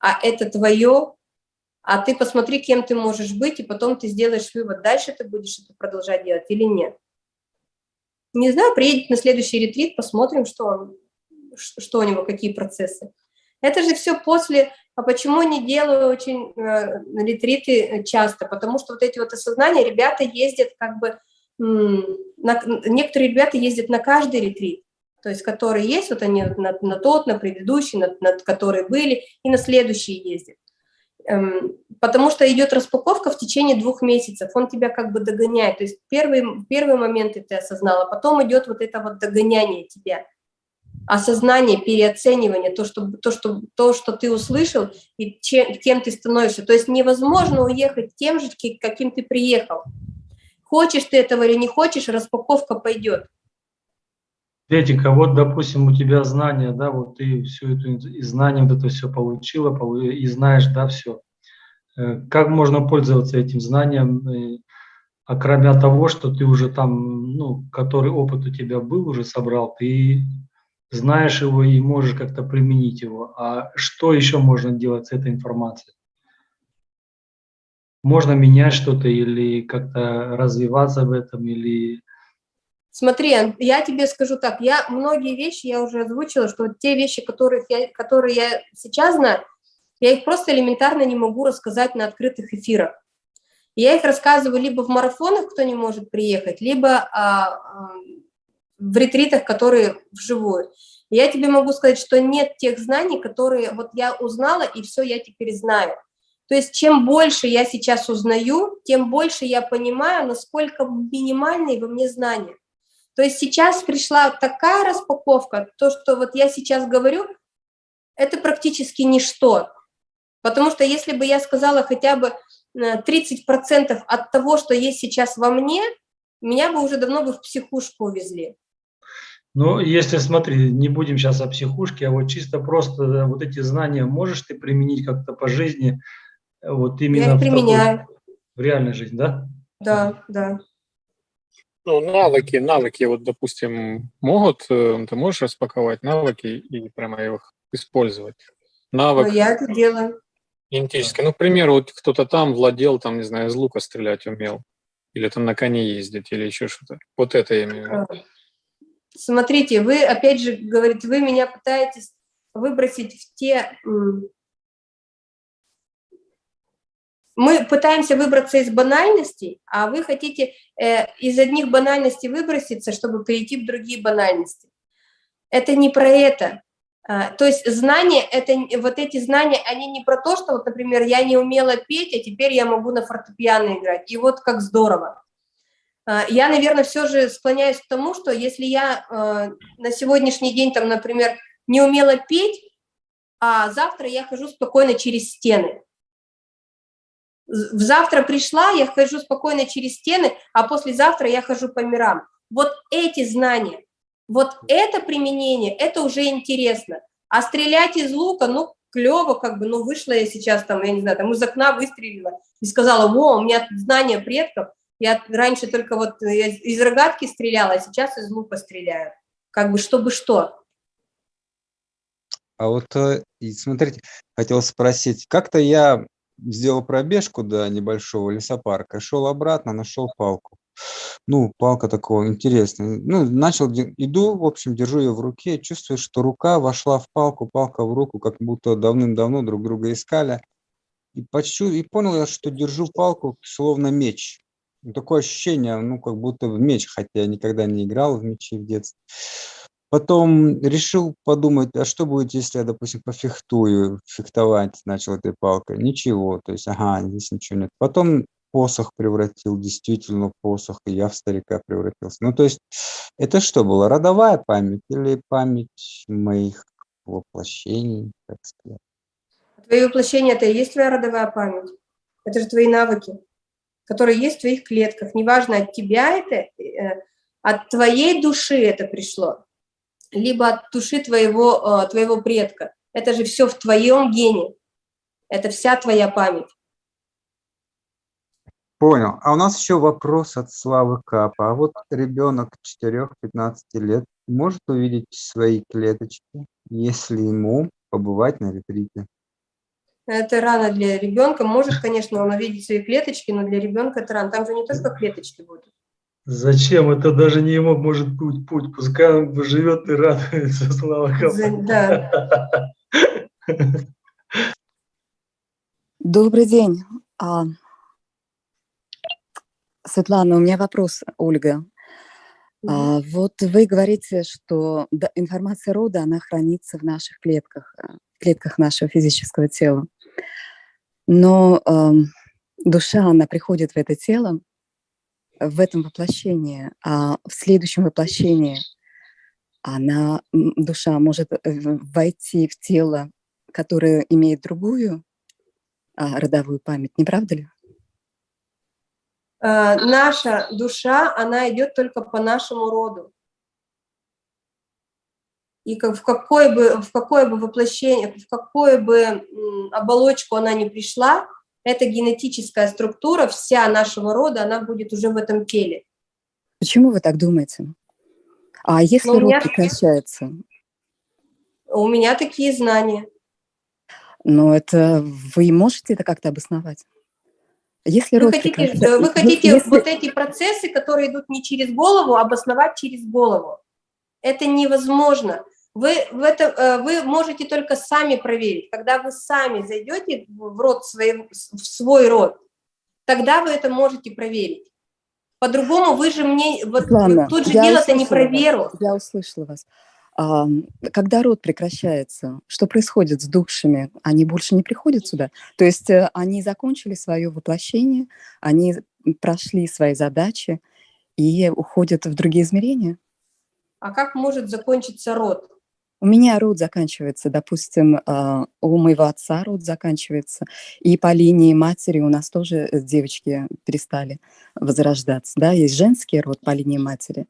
а это твое, а ты посмотри, кем ты можешь быть, и потом ты сделаешь вывод, дальше ты будешь это продолжать делать или нет. Не знаю, приедет на следующий ретрит, посмотрим, что, он, что у него, какие процессы. Это же все после, а почему не делаю очень э, ретриты часто? Потому что вот эти вот осознания, ребята ездят как бы, на, некоторые ребята ездят на каждый ретрит, то есть которые есть, вот они на, на тот, на предыдущий, на, на которые были, и на следующий ездят. Эм, потому что идет распаковка в течение двух месяцев, он тебя как бы догоняет, то есть первый, первый момент ты осознала, потом идет вот это вот догоняние тебя, осознание, переоценивание, то, что, то, что, то, что ты услышал и чем, кем ты становишься. То есть невозможно уехать тем же, каким ты приехал. Хочешь ты этого или не хочешь, распаковка пойдет. Светика, вот, допустим, у тебя знания, да, вот ты все это и знания вот это все получила, и знаешь, да, все. Э, как можно пользоваться этим знанием, э, а того, что ты уже там, ну, который опыт у тебя был, уже собрал, ты знаешь его и можешь как-то применить его. А что еще можно делать с этой информацией? Можно менять что-то или как-то развиваться в этом, или Смотри, я тебе скажу так, я многие вещи, я уже озвучила, что те вещи, которых я, которые я сейчас знаю, я их просто элементарно не могу рассказать на открытых эфирах. Я их рассказываю либо в марафонах, кто не может приехать, либо а, а, в ретритах, которые вживую. Я тебе могу сказать, что нет тех знаний, которые вот я узнала, и все, я теперь знаю. То есть чем больше я сейчас узнаю, тем больше я понимаю, насколько минимальные во мне знания. То есть сейчас пришла такая распаковка, то, что вот я сейчас говорю, это практически ничто. Потому что если бы я сказала хотя бы 30% э, от того, что есть сейчас во мне, меня бы уже давно бы в психушку увезли. Ну, если, смотри, не будем сейчас о психушке, а вот чисто просто э, вот эти знания можешь ты применить как-то по жизни, э, вот именно я в, применяю. Такой, в реальной жизни, да? Да, да. Ну, навыки, навыки, вот, допустим, могут, э, ты можешь распаковать навыки и прямо их использовать? Навык. Ну, я это делаю. Генетически. Ну, к примеру, вот кто-то там владел, там, не знаю, из лука стрелять умел, или там на коне ездить, или еще что-то. Вот это я имею в виду. А, смотрите, вы, опять же, говорите, вы меня пытаетесь выбросить в те мы пытаемся выбраться из банальностей, а вы хотите э, из одних банальностей выброситься, чтобы перейти в другие банальности. Это не про это. А, то есть знания, это, вот эти знания, они не про то, что, вот, например, я не умела петь, а теперь я могу на фортепиано играть, и вот как здорово. А, я, наверное, все же склоняюсь к тому, что если я э, на сегодняшний день, там, например, не умела петь, а завтра я хожу спокойно через стены, в завтра пришла, я хожу спокойно через стены, а послезавтра я хожу по мирам. Вот эти знания, вот это применение, это уже интересно. А стрелять из лука, ну, клево, как бы, ну, вышла я сейчас там, я не знаю, там из окна выстрелила и сказала, во, у меня знания предков, я раньше только вот из рогатки стреляла, а сейчас из лука стреляю. Как бы, чтобы что. А вот э, смотрите, хотел спросить, как-то я сделал пробежку до небольшого лесопарка, шел обратно, нашел палку. Ну, палка такого интересная. Ну, начал, иду, в общем, держу ее в руке, чувствую, что рука вошла в палку, палка в руку, как будто давным-давно друг друга искали. И, почу... и понял я, что держу палку словно меч. Ну, Такое ощущение, ну, как будто в меч, хотя я никогда не играл в мечи в детстве. Потом решил подумать, а что будет, если я, допустим, пофехтую, фехтовать начал этой палкой? Ничего, то есть, ага, здесь ничего нет. Потом посох превратил, действительно посох, и я в старика превратился. Ну, то есть, это что было, родовая память или память моих воплощений, так сказать? Твои воплощения – это и есть твоя родовая память. Это же твои навыки, которые есть в твоих клетках. Неважно, от тебя это, э, от твоей души это пришло, либо от души твоего, э, твоего предка. Это же все в твоем гене. Это вся твоя память. Понял. А у нас еще вопрос от Славы Капа. А вот ребенок 4-15 лет может увидеть свои клеточки, если ему побывать на ретрите? Это рано для ребенка. Может, конечно, он увидеть свои клеточки, но для ребенка это рано. Там же не только клеточки будут. Зачем? Это даже не ему может быть путь. Пускай он живет и радуется, слава Богу. Да. Добрый день. А, Светлана, у меня вопрос, Ольга. А, вот вы говорите, что информация рода, она хранится в наших клетках, э, в клетках нашего физического тела. Но ам, душа, она приходит в это тело, в этом воплощении, а в следующем воплощении она, душа может э, войти в тело, которое имеет другую а, родовую память, не правда ли? А, Наша душа, она идет только по нашему роду. И как- в какое бы, в какое бы воплощение, в какую бы оболочку она ни пришла, эта генетическая структура, вся нашего рода, она будет уже в этом теле. Почему вы так думаете? А если Ну, род меня- прекращается? У меня такие знания. Но это вы можете это как-то обосновать? Если Вы хотите, прекращается... вы хотите если- вот эти процессы, которые идут не через голову, обосновать через голову. Это невозможно. Вы, в это, э, вы можете только сами проверить. Когда вы сами зайдете в род свой, в свой род, тогда вы это можете проверить. По-другому вы же мне... Вот, Светлана, тут же дело-то не про вас, веру. Я услышала вас. А, когда род прекращается, что происходит с душами? Они больше не приходят сюда? То есть э, они закончили свое воплощение, они прошли свои задачи и уходят в другие измерения? А как может закончиться род? У меня род заканчивается, допустим, а, у моего отца род заканчивается, и по линии матери у нас тоже э, девочки перестали возрождаться. Да, есть женский род по линии матери,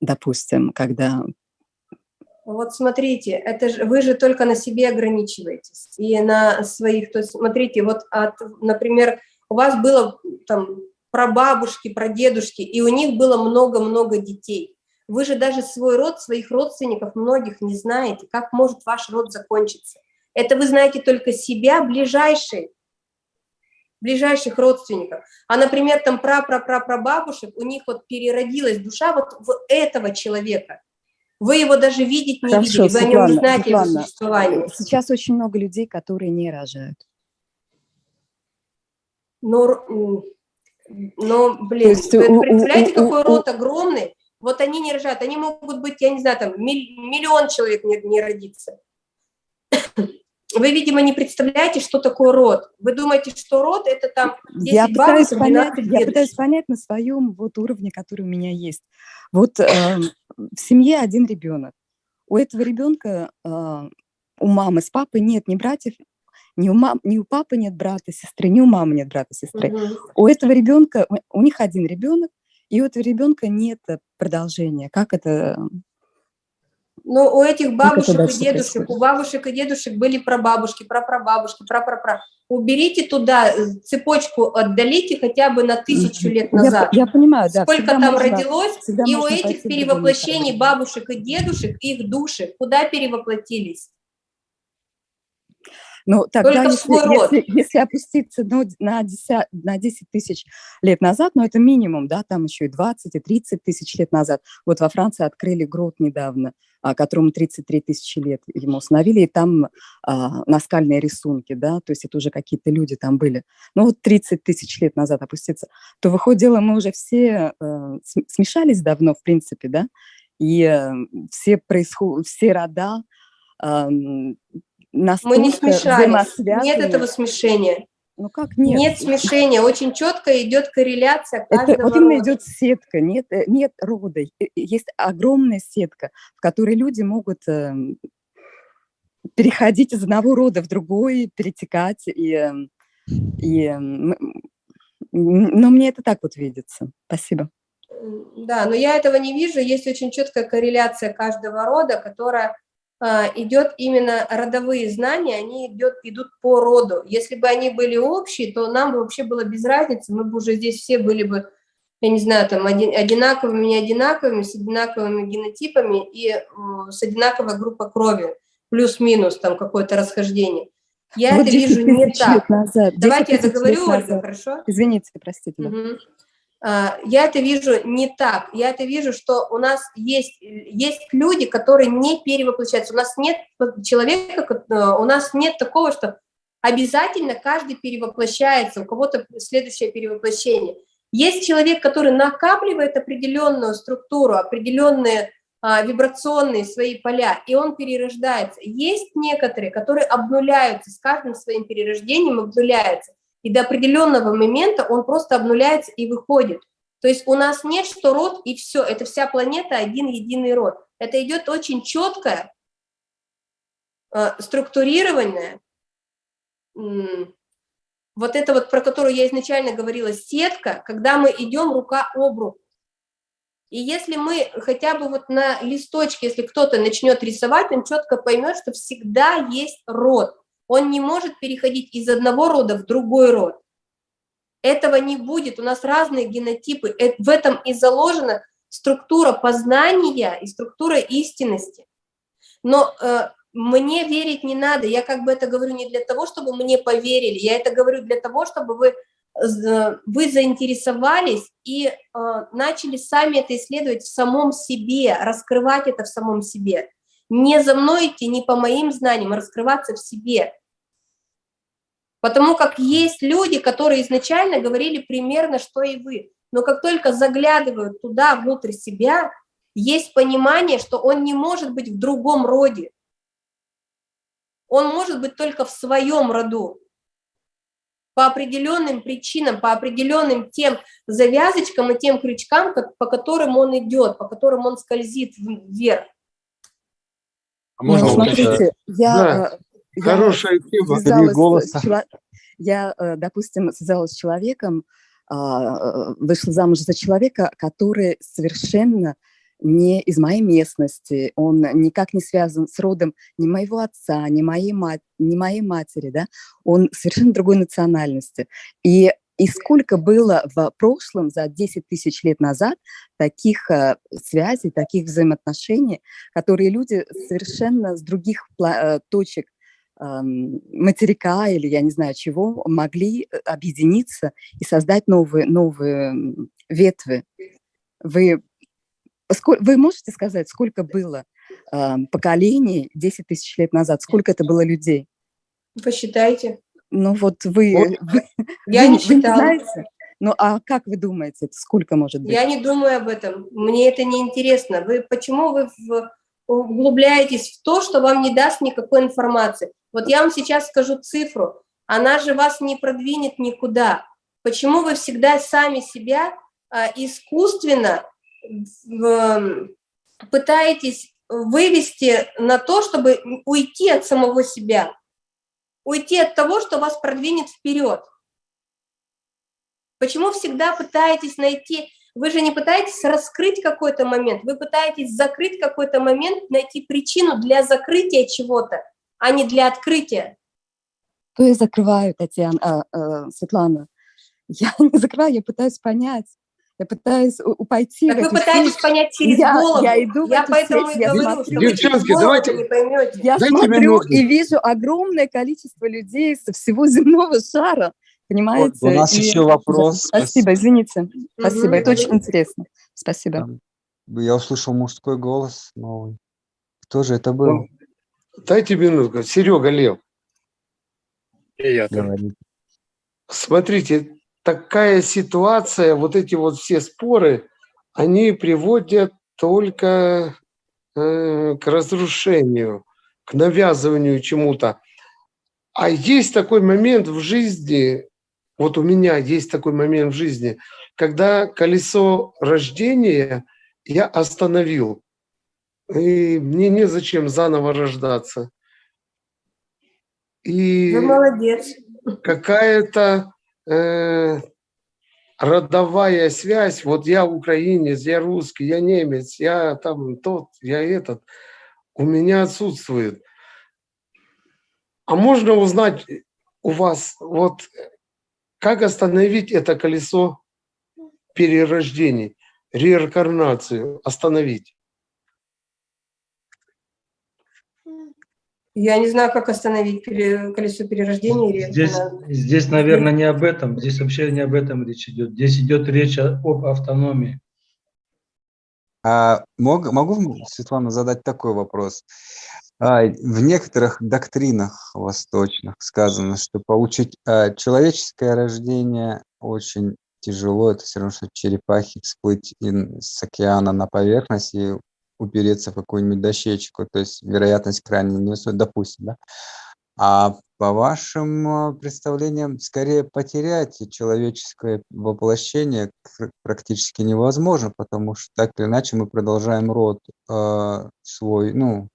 допустим, когда Вот смотрите, это же, вы же только на себе ограничиваетесь и на своих. То есть смотрите, вот, от, например, у вас было там прабабушки, прадедушки, и у них было много-много детей. Вы же даже свой род, своих родственников многих не знаете. Как может ваш род закончиться? Это вы знаете только себя, ближайшие, ближайших родственников. А, например, там пра-пра-пра-прабабушек, у них вот переродилась душа вот в этого человека. Вы его даже видеть не Хорошо, видели, вы о нем не Светлана, знаете его Светлана, существование. сейчас очень много людей, которые не рожают. Но, но блин, есть вы представляете, у- у- какой у- род огромный? Вот они не рожают, они могут быть, я не знаю, там миллион человек не, не родится. Вы, видимо, не представляете, что такое род. Вы думаете, что род это там 10 Я пытаюсь, бабушек, понять, 12 я пытаюсь понять на своем вот уровне, который у меня есть. Вот эм, в семье один ребенок. У этого ребенка, а, у мамы с папой нет ни братьев, ни у, мам, ни у папы нет брата, сестры, ни у мамы нет брата, сестры. Мгм. У этого ребенка, у них один ребенок, и у этого ребенка нет продолжения. Как это? Но у этих бабушек и дедушек, происходит? у бабушек и дедушек были прабабушки, прапрабабушки, прапрапра. Уберите туда э, цепочку, отдалите хотя бы на тысячу лет Я, назад. я понимаю, да. Сколько там можно- родилось, и у этих перевоплощений бабушек и дедушек, их души, куда перевоплотились? Ну, тогда, Только если, если, если опуститься ну, на, 10, на 10 тысяч лет назад, ну, это минимум, да, там еще и 20, и 30 тысяч лет назад. Вот во Франции открыли грот недавно, а, которому 33 тысячи лет ему установили, и там а, наскальные рисунки, да, то есть это уже какие-то люди там были. Ну, вот 30 тысяч лет назад опуститься, то, выходит, дело, мы уже все э, смешались давно, в принципе, да, и э, все, происход... все рода э, Мы не смешались. Нет этого смешения. Ну как нет? Нет смешения. Очень четко идет корреляция каждого Это, Вот именно идет сетка, нет, э, нет рода. Есть огромная сетка, в которой люди могут э, переходить из одного рода в другой, перетекать. И, эм, и, эм, но мне это так вот видится. Спасибо. Да, но я этого не вижу. Есть очень четкая корреляция каждого рода, которая идет именно родовые знания, они идет, идут по роду. Если бы они были общие, то нам бы вообще было без разницы, мы бы уже здесь все были бы, я не знаю, там один, одинаковыми, не одинаковыми, с одинаковыми генотипами и с одинаковой группой крови, плюс-минус там какое-то расхождение. Я вот это вижу не так. Назад, Давайте я договорю, Ольга, хорошо? Извините, простите. Угу. А, я это вижу не так. Я это вижу, что у нас есть, есть люди, которые не перевоплощаются. У нас нет человека, у нас нет такого, что обязательно каждый перевоплощается, у кого-то следующее перевоплощение. Есть человек, который накапливает определенную структуру, определенные а, вибрационные свои поля, и он перерождается. Есть некоторые, которые обнуляются, с каждым своим перерождением обнуляются и до определенного момента он просто обнуляется и выходит. То есть у нас нет, что род и все, это вся планета один единый род. Это идет очень четкое, э, структурированное, вот это вот, про которую я изначально говорила, сетка, когда мы идем рука об руку. И если мы хотя бы вот на листочке, если кто-то начнет рисовать, он четко поймет, что всегда есть род он не может переходить из одного рода в другой род. Этого не будет, у нас разные генотипы, э, в этом и заложена структура познания и структура истинности. Но э, мне верить не надо, я как бы это говорю не для того, чтобы мне поверили, я это говорю для того, чтобы вы, вы заинтересовались и э, начали сами это исследовать в самом себе, раскрывать это в самом себе. Не за мной идти, не по моим знаниям, а раскрываться в себе. Потому как есть люди, которые изначально говорили примерно, что и вы. Но как только заглядывают туда, внутрь себя, есть понимание, что он не может быть в другом роде. Он может быть только в своем роду. По определенным причинам, по определенным тем завязочкам и тем крючкам, по которым он идет, по которым он скользит вверх. А можно ну, смотрите, я да. Э, Хорошая тема, три голоса. Я, э, допустим, связалась с человеком, а, э, вышла замуж за человека, который совершенно не из моей местности, он никак не связан с родом ни моего отца, ни моей, мать, ни моей матери, да, он совершенно другой национальности. И, и сколько было в прошлом, за 10 тысяч лет назад, таких э, связей, таких взаимоотношений, которые люди совершенно с других точек материка или я не знаю чего могли э, объединиться и создать новые, новые ветви. Вы, вы можете сказать, сколько было поколений 10 тысяч лет назад, сколько это было людей? Посчитайте. Ну вот вы... вы я вы, не считала. Вы не знаете? Ну а как вы думаете, сколько может быть? Я не думаю об этом, мне это не интересно. Вы, почему вы в, углубляетесь в то, что вам не даст никакой информации? Вот я вам сейчас скажу цифру, она же вас не продвинет никуда. Почему вы всегда сами себя а, искусственно пытаетесь вывести на то, чтобы уйти от самого себя, уйти от того, что вас продвинет вперед? Почему всегда пытаетесь найти, вы же не пытаетесь раскрыть какой-то момент, вы пытаетесь закрыть какой-то момент, найти причину для закрытия чего-то, а не для открытия. То я закрываю, Татьяна, а, а, Светлана. Я не закрываю, я пытаюсь понять. Я пытаюсь пойти Так в вы пытаетесь сеть. понять через Я- голову. я иду в Я эту поэтому сеть, и я говорю, смотрю. Девчонки, давайте- не поймете. Я Дайте смотрю минутку. и вижу огромное количество людей со всего земного шара, понимаете? у нас И- еще вопрос. Спасибо, извините. Спасибо, Мгм. это очень интересно. Спасибо. Я услышал мужской голос новый. Кто же это был? Ну, Дайте минутку. Серега Лев, И я. Говорит. смотрите, такая ситуация, вот эти вот все споры, они приводят только э, к разрушению, к навязыванию чему-то. А есть такой момент в жизни, вот у меня есть такой момент в жизни, когда колесо рождения я остановил. И мне незачем заново рождаться. И Вы молодец. какая-то э, родовая связь, вот я украинец, я русский, я немец, я там тот, я этот, у меня отсутствует. А можно узнать у вас, вот как остановить это колесо перерождений, реинкарнацию, остановить? Я не знаю, как остановить пере- колесо перерождения. или Здесь, это здесь, наверное, не об этом. Здесь вообще не об этом речь идет. Здесь идет речь об автономии. А мог- могу, Светлана, задать такой вопрос? А, В некоторых доктринах восточных сказано, что получить а, человеческое рождение очень тяжело. Это все равно, что черепахе всплыть с океана на поверхность и упереться в какую-нибудь дощечку. То есть вероятность крайне невысокая, допустим, да? А по вашим а, представлениям, скорее потерять человеческое воплощение пр- практически невозможно, потому что так или иначе мы продолжаем род а, свой. Ну,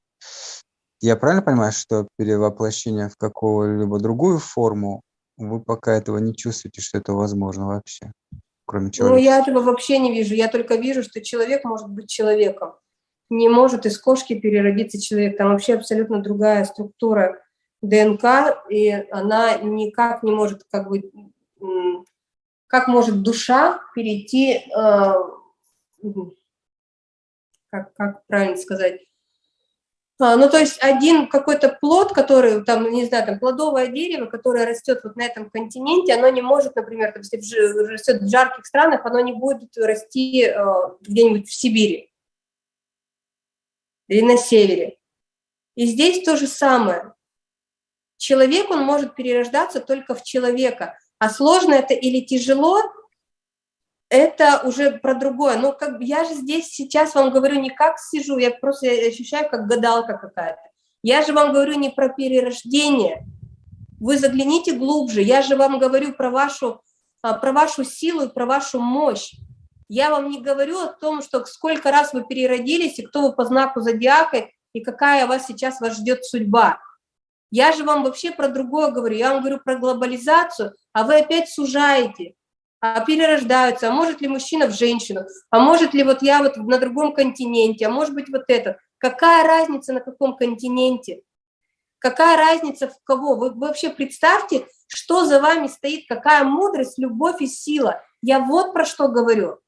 я правильно понимаю, что перевоплощение в какую-либо другую форму, вы пока этого не чувствуете, что это возможно вообще, кроме Ну, человека? я этого вообще не вижу. Я только вижу, что человек может быть человеком. Не может из кошки переродиться человек. Там вообще абсолютно другая структура ДНК, и она никак не может, как бы, как может душа перейти, э, как, как правильно сказать, А, ну, то есть один какой-то плод, который, там, не знаю, там, плодовое дерево, которое растет вот на этом континенте, оно не может, например, там, если растет в жарких странах, оно не будет расти э, где-нибудь в Сибири или на севере. И здесь то же самое. Человек, он может перерождаться только в человека. А сложно это или тяжело, это уже про другое. Но как я же здесь сейчас вам говорю не как сижу, я просто ощущаю как гадалка какая-то. Я же вам говорю не про перерождение. Вы загляните глубже. Я же вам говорю про вашу, а, про вашу силу и про вашу мощь. Я вам не говорю о том, что сколько раз вы переродились, и кто вы по знаку зодиака, и какая вас сейчас вас ждет судьба. Я же вам вообще про другое говорю. Я вам говорю про глобализацию, а вы опять сужаете а перерождаются, а может ли мужчина в женщину, а может ли вот я вот на другом континенте, а может быть вот это. Какая разница на каком континенте? Какая разница в кого? Вы вообще представьте, что за вами стоит, какая мудрость, любовь и сила. Я вот про что говорю.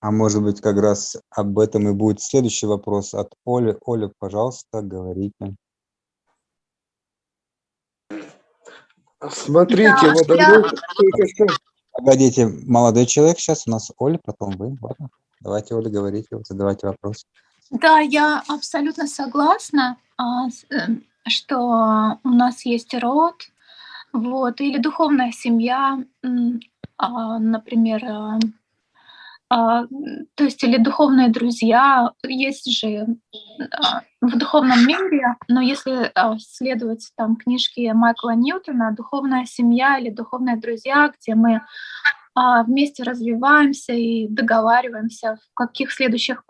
А может быть, как раз об этом и будет следующий вопрос от Оли. Оля, пожалуйста, говорите. Смотрите, Да, вот я- только что Погодите, молодой человек сейчас у нас Оля, потом вы. Ладно. Давайте, Оля, говорите, задавайте вопрос. Да, я абсолютно согласна, а, эм, что у нас есть род, вот, или духовная семья, а, например, а, то есть или духовные друзья, есть же а, в духовном мире, но если а, следовать там книжке Майкла Ньютона «Духовная семья» или «Духовные друзья», где мы вместе развиваемся и договариваемся, в каких следующих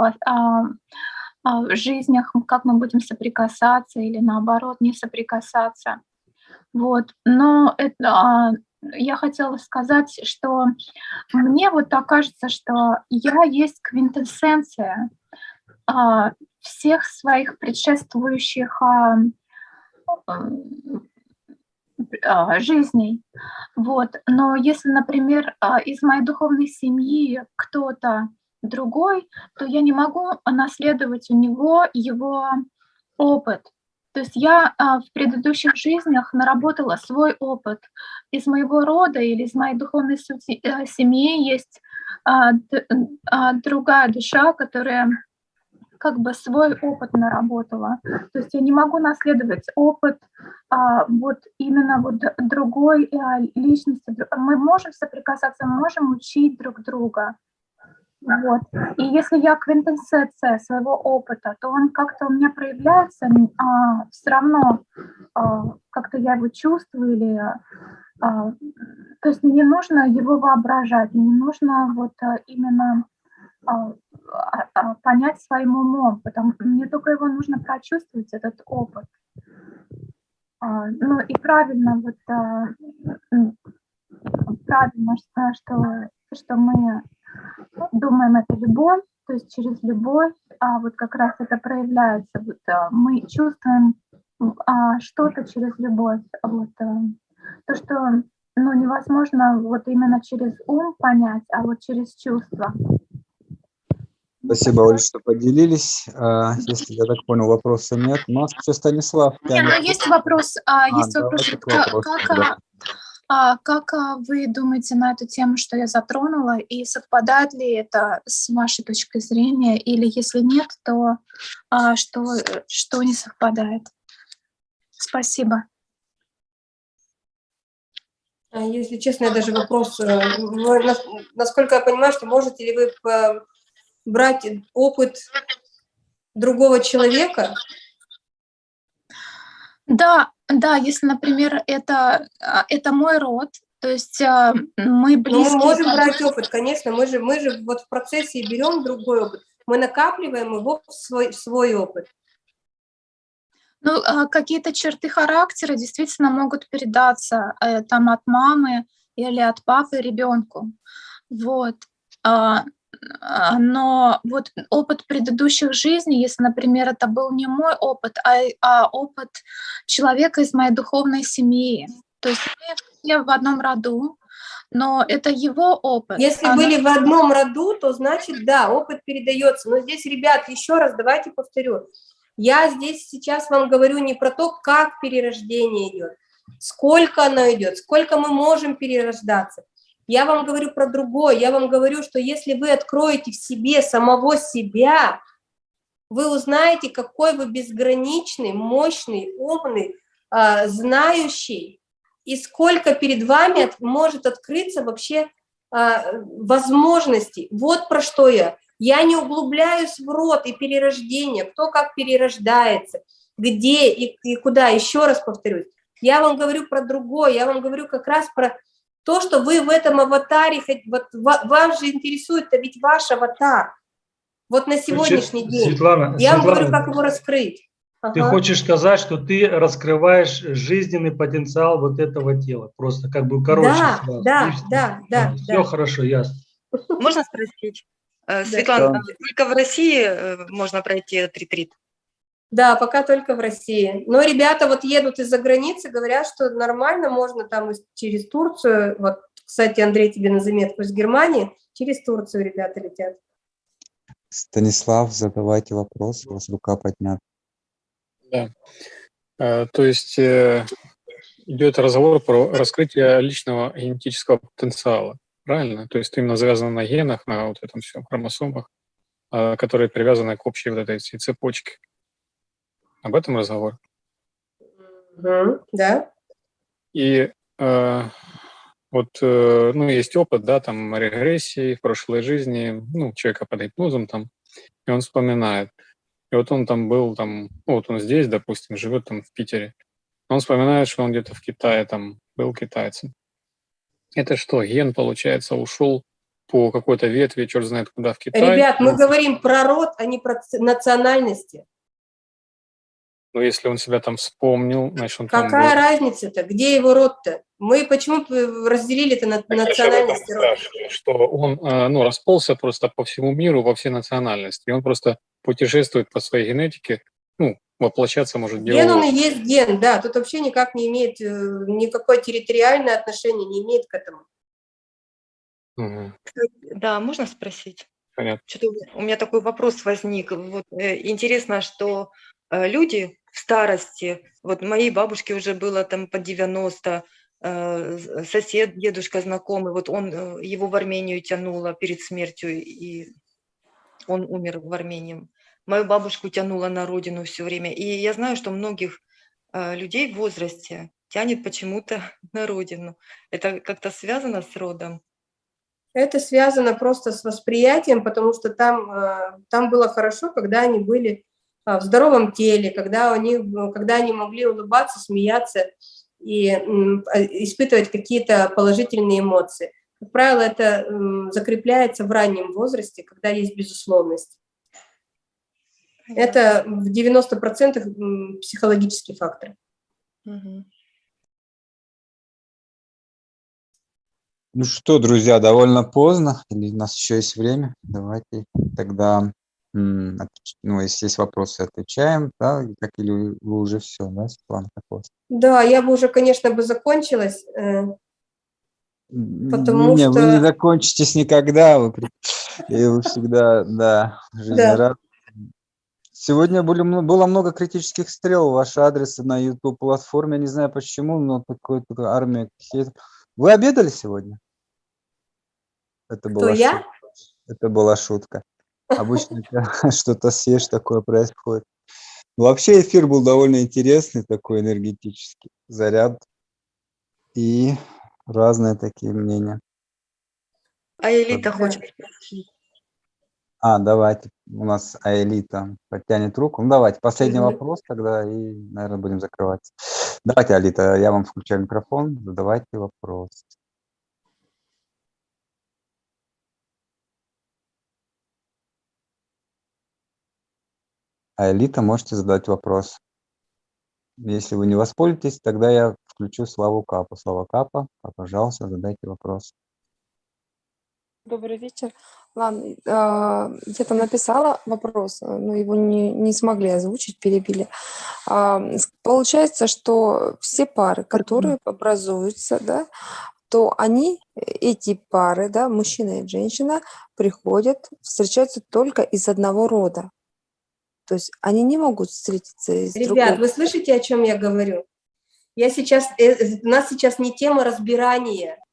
жизнях, как мы будем соприкасаться или наоборот не соприкасаться. Вот. Но это, я хотела сказать, что мне вот так кажется, что я есть квинтэссенция а, всех своих предшествующих а, а, жизней. Вот. Но если, например, а, из моей духовной семьи кто-то другой, то я не могу наследовать у него его опыт. То есть я а, в предыдущих жизнях наработала свой опыт. Из моего рода или из моей духовной э, семьи есть а, а, другая душа, которая как бы свой опыт наработала. То есть я не могу наследовать опыт а, вот именно вот другой а, личности. Мы можем соприкасаться, мы можем учить друг друга. Вот. И если я квинтэссенция своего опыта, то он как-то у меня проявляется, а, все равно а, как-то я его чувствую или... А, то есть не нужно его воображать, не нужно вот а, именно а, а, а, понять своим умом, потому мне только его нужно прочувствовать, этот опыт. А, ну и правильно, вот а, правильно, что, что мы думаем, это любовь, то есть через любовь, а вот как раз это проявляется, вот, а, мы чувствуем а, что-то через любовь, вот, а, то, что ну, невозможно вот именно через ум понять, а вот через чувства. Спасибо, Оля, что поделились. А, Если я так понял, вопросов нет. У нас еще Станислав. Не, тянет. ну есть вопрос, а, А, есть вопрос, давайте к как, вопросу, как, да. А, как а, вы думаете на эту тему, что я затронула, и совпадает ли это с вашей точкой зрения, или если нет, то а, что, э, что не совпадает? Спасибо. А Если честно, я даже вопрос, э, нас- насколько я понимаю, что можете ли вы по- брать опыт другого человека? Да, да, если, например, это, а, это мой род, то есть а, мы Ну, мы близкие. можем по брать опыт, конечно, мы же, мы же вот в процессе берем другой опыт, мы накапливаем его в свой, в свой опыт. Ну, а, какие-то черты характера действительно могут передаться э, там от мамы или от папы ребенку. Вот. А, а, Но вот опыт предыдущих жизней, если, например, это был не мой опыт, а, а опыт человека из моей духовной семьи. То есть мы все в одном роду, но это его опыт. Если Оно- были в одном роду, то значит, да, опыт передается. Но здесь, ребят, еще раз давайте повторю. Я здесь сейчас вам говорю не про то, как перерождение идет, сколько оно идет, сколько мы можем перерождаться. Я вам говорю про другое. Я вам говорю, что если вы откроете в себе самого себя, вы узнаете, какой вы безграничный, мощный, умный, а, знающий, и сколько перед вами может открыться вообще а, возможностей. Вот про что я. Я не углубляюсь в род и перерождение, кто как перерождается, где и, и куда. Еще раз повторюсь. Я вам говорю про другое, я вам говорю как раз про то, что вы в этом аватаре, вот ва- вас же интересует-то ведь ваш аватар. Вот на сегодняшний Значит, день. Светлана, Я вам говорю, Светлана, как его раскрыть. Ты Ага. хочешь сказать, что ты раскрываешь жизненный потенциал вот этого тела, просто как бы короче. Да, сразу. да, И да, да, Все да. хорошо, ясно. Можно спросить? Э, Светлана, Да. только в России э, можно пройти этот ретрит? Да, пока только в России. Но ребята вот едут из-за границы, говорят, что нормально, можно там через Турцию. Вот, кстати, Андрей, тебе на заметку из Германии. Через Турцию ребята летят. Станислав, задавайте вопрос, у вас рука поднята. Да. Э, То есть э, идет разговор про раскрытие личного генетического потенциала, правильно? То есть именно завязано на генах, на вот этом всем хромосомах, э, которые привязаны к общей вот этой цепочке. Об этом разговор. Да? И э, вот, э, ну, есть опыт, да, там, регрессии в прошлой жизни, ну, человека под гипнозом там, и он вспоминает. И вот он там был, там, ну, вот он здесь, допустим, живет там в Питере. Он вспоминает, что он где-то в Китае там был китайцем. Это что, ген, получается, ушел по какой-то ветви, черт знает куда, в Китай? Ребят, мы Ну, говорим про род, а не про национальности. Ну, если он себя там вспомнил, значит, он там был. Какая разница-то? Где его род-то? Мы почему разделили это на Так национальности род? спрашиваю, что он э, ну, расползся просто по всему миру, во все национальности. И он просто путешествует по своей генетике ну, воплощаться может Ген, он и есть ген, да, тут вообще никак не имеет, э, никакое территориальное отношение не имеет к этому. Мгм. Да, можно спросить? Понятно. Что-то у меня- такой вопрос возник. Вот, э, интересно, что люди в старости, вот моей бабушке уже было там по 90, э, сосед, дедушка знакомый, вот он, э, его в Армению тянуло перед смертью, и он умер в Армении. Мою бабушку тянуло на родину все время. И я знаю, что многих э, людей в возрасте тянет почему-то на родину. Это как-то связано с родом? Это связано просто с восприятием, потому что там, э, там было хорошо, когда они были в здоровом теле, когда, они, когда они могли улыбаться, смеяться и а, испытывать какие-то положительные эмоции. Как правило, это закрепляется в раннем возрасте, когда есть безусловность. Это в 90% м, психологический фактор. Ну что, друзья, довольно поздно, или у нас еще есть время? Давайте тогда, ну, если есть вопросы, отвечаем, да, как или вы уже все, да, Светлана, как у вас? Да, я бы уже, конечно, бы закончилась. э, Потому не, вы не что- закончитесь никогда, вы, и вы всегда, да, жизнерадостны. Сегодня были, было много критических стрел в ваш адрес на YouTube-платформе, не знаю почему, но такой, армия Вы обедали сегодня? Это была я? шутка. Это была шутка. Обычно что-то съешь, такое происходит. Ну, Вообще эфир был довольно интересный, такой энергетический заряд и разные такие мнения. А Элита хочет. А, давайте, у нас Аэлита подтянет руку. Ну, давайте, последний вопрос тогда и, наверное, будем закрываться. Давайте, Алита, я вам включаю микрофон, задавайте вопрос. Аэлита, можете задать вопрос. Если вы не воспользуетесь, тогда я включу Славу Капу. Слава Капа, а, пожалуйста, задайте вопрос. Добрый вечер. Ладно, а, я там написала вопрос, а, но его не, не смогли озвучить, перебили. А, Получается, что все пары, которые образуются, да, то они, э, эти пары, да, мужчина и женщина, приходят, встречаются только из одного рода. То есть они не могут встретиться из Ребят, другого. вы слышите, о чем я говорю? Я сейчас, э, у нас сейчас не тема разбирания,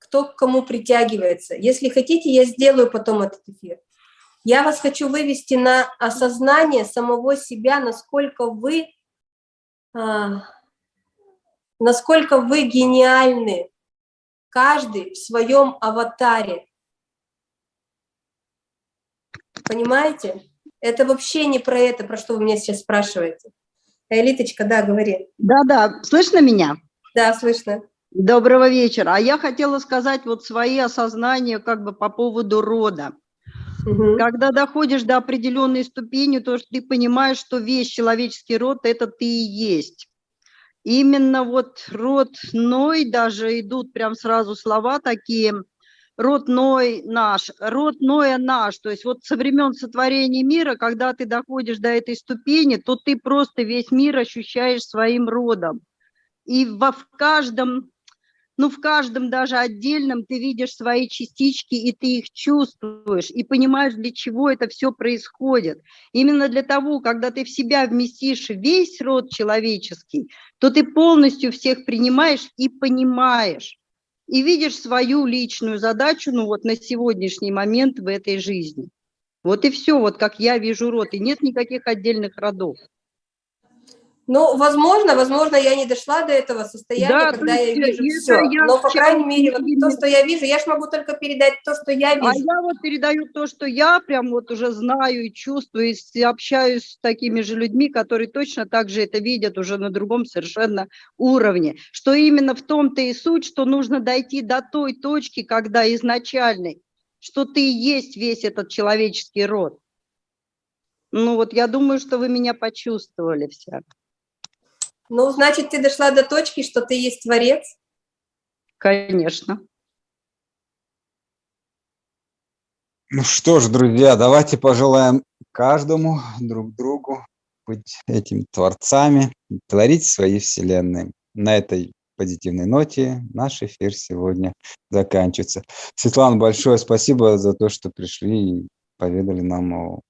кто к кому притягивается. Если хотите, я сделаю потом этот эфир. Я вас хочу вывести на осознание самого себя, насколько вы, а, насколько вы гениальны, каждый в своем аватаре. Понимаете? Это вообще не про это, про что вы меня сейчас спрашиваете. Элиточка, да, говори. Да-да, слышно меня? Да, слышно. Доброго вечера. А я хотела сказать вот свои осознания как бы по поводу рода. Мгм. Когда доходишь до определенной ступени, то что ты понимаешь, что весь человеческий род – это ты и есть. Именно вот род Ной, даже идут прям сразу слова такие, род Ной наш, род Ноя наш. То есть вот со времен сотворения мира, когда ты доходишь до этой ступени, то ты просто весь мир ощущаешь своим родом. И во, в каждом, ну в каждом даже отдельном ты видишь свои частички, и ты их чувствуешь, и понимаешь, для чего это все происходит. Именно для того, когда ты в себя вместишь весь род человеческий, то ты полностью всех принимаешь и понимаешь. И видишь свою личную задачу, ну вот на сегодняшний момент в этой жизни. Вот и все, вот как я вижу род, и нет никаких отдельных родов. Ну, возможно, возможно, я не дошла до этого состояния, Да, когда я вижу это все. я Но, по крайней мере, вот то, что я вижу, я ж могу только передать то, что я А вижу. я вот передаю то, что я прям вот уже знаю и чувствую, и общаюсь с такими же людьми, которые точно так же это видят уже на другом совершенно уровне. Что именно в том-то и суть, что нужно дойти до той точки, когда изначальной, что ты и есть весь этот человеческий род. Ну вот я думаю, что вы меня почувствовали все. Ну, значит, ты дошла до точки, что ты есть творец. Конечно. Ну что ж, друзья, давайте пожелаем каждому друг другу быть этими творцами, творить свои вселенные. На этой позитивной ноте наш эфир сегодня заканчивается. Светлана, большое спасибо за то, что пришли и поведали нам о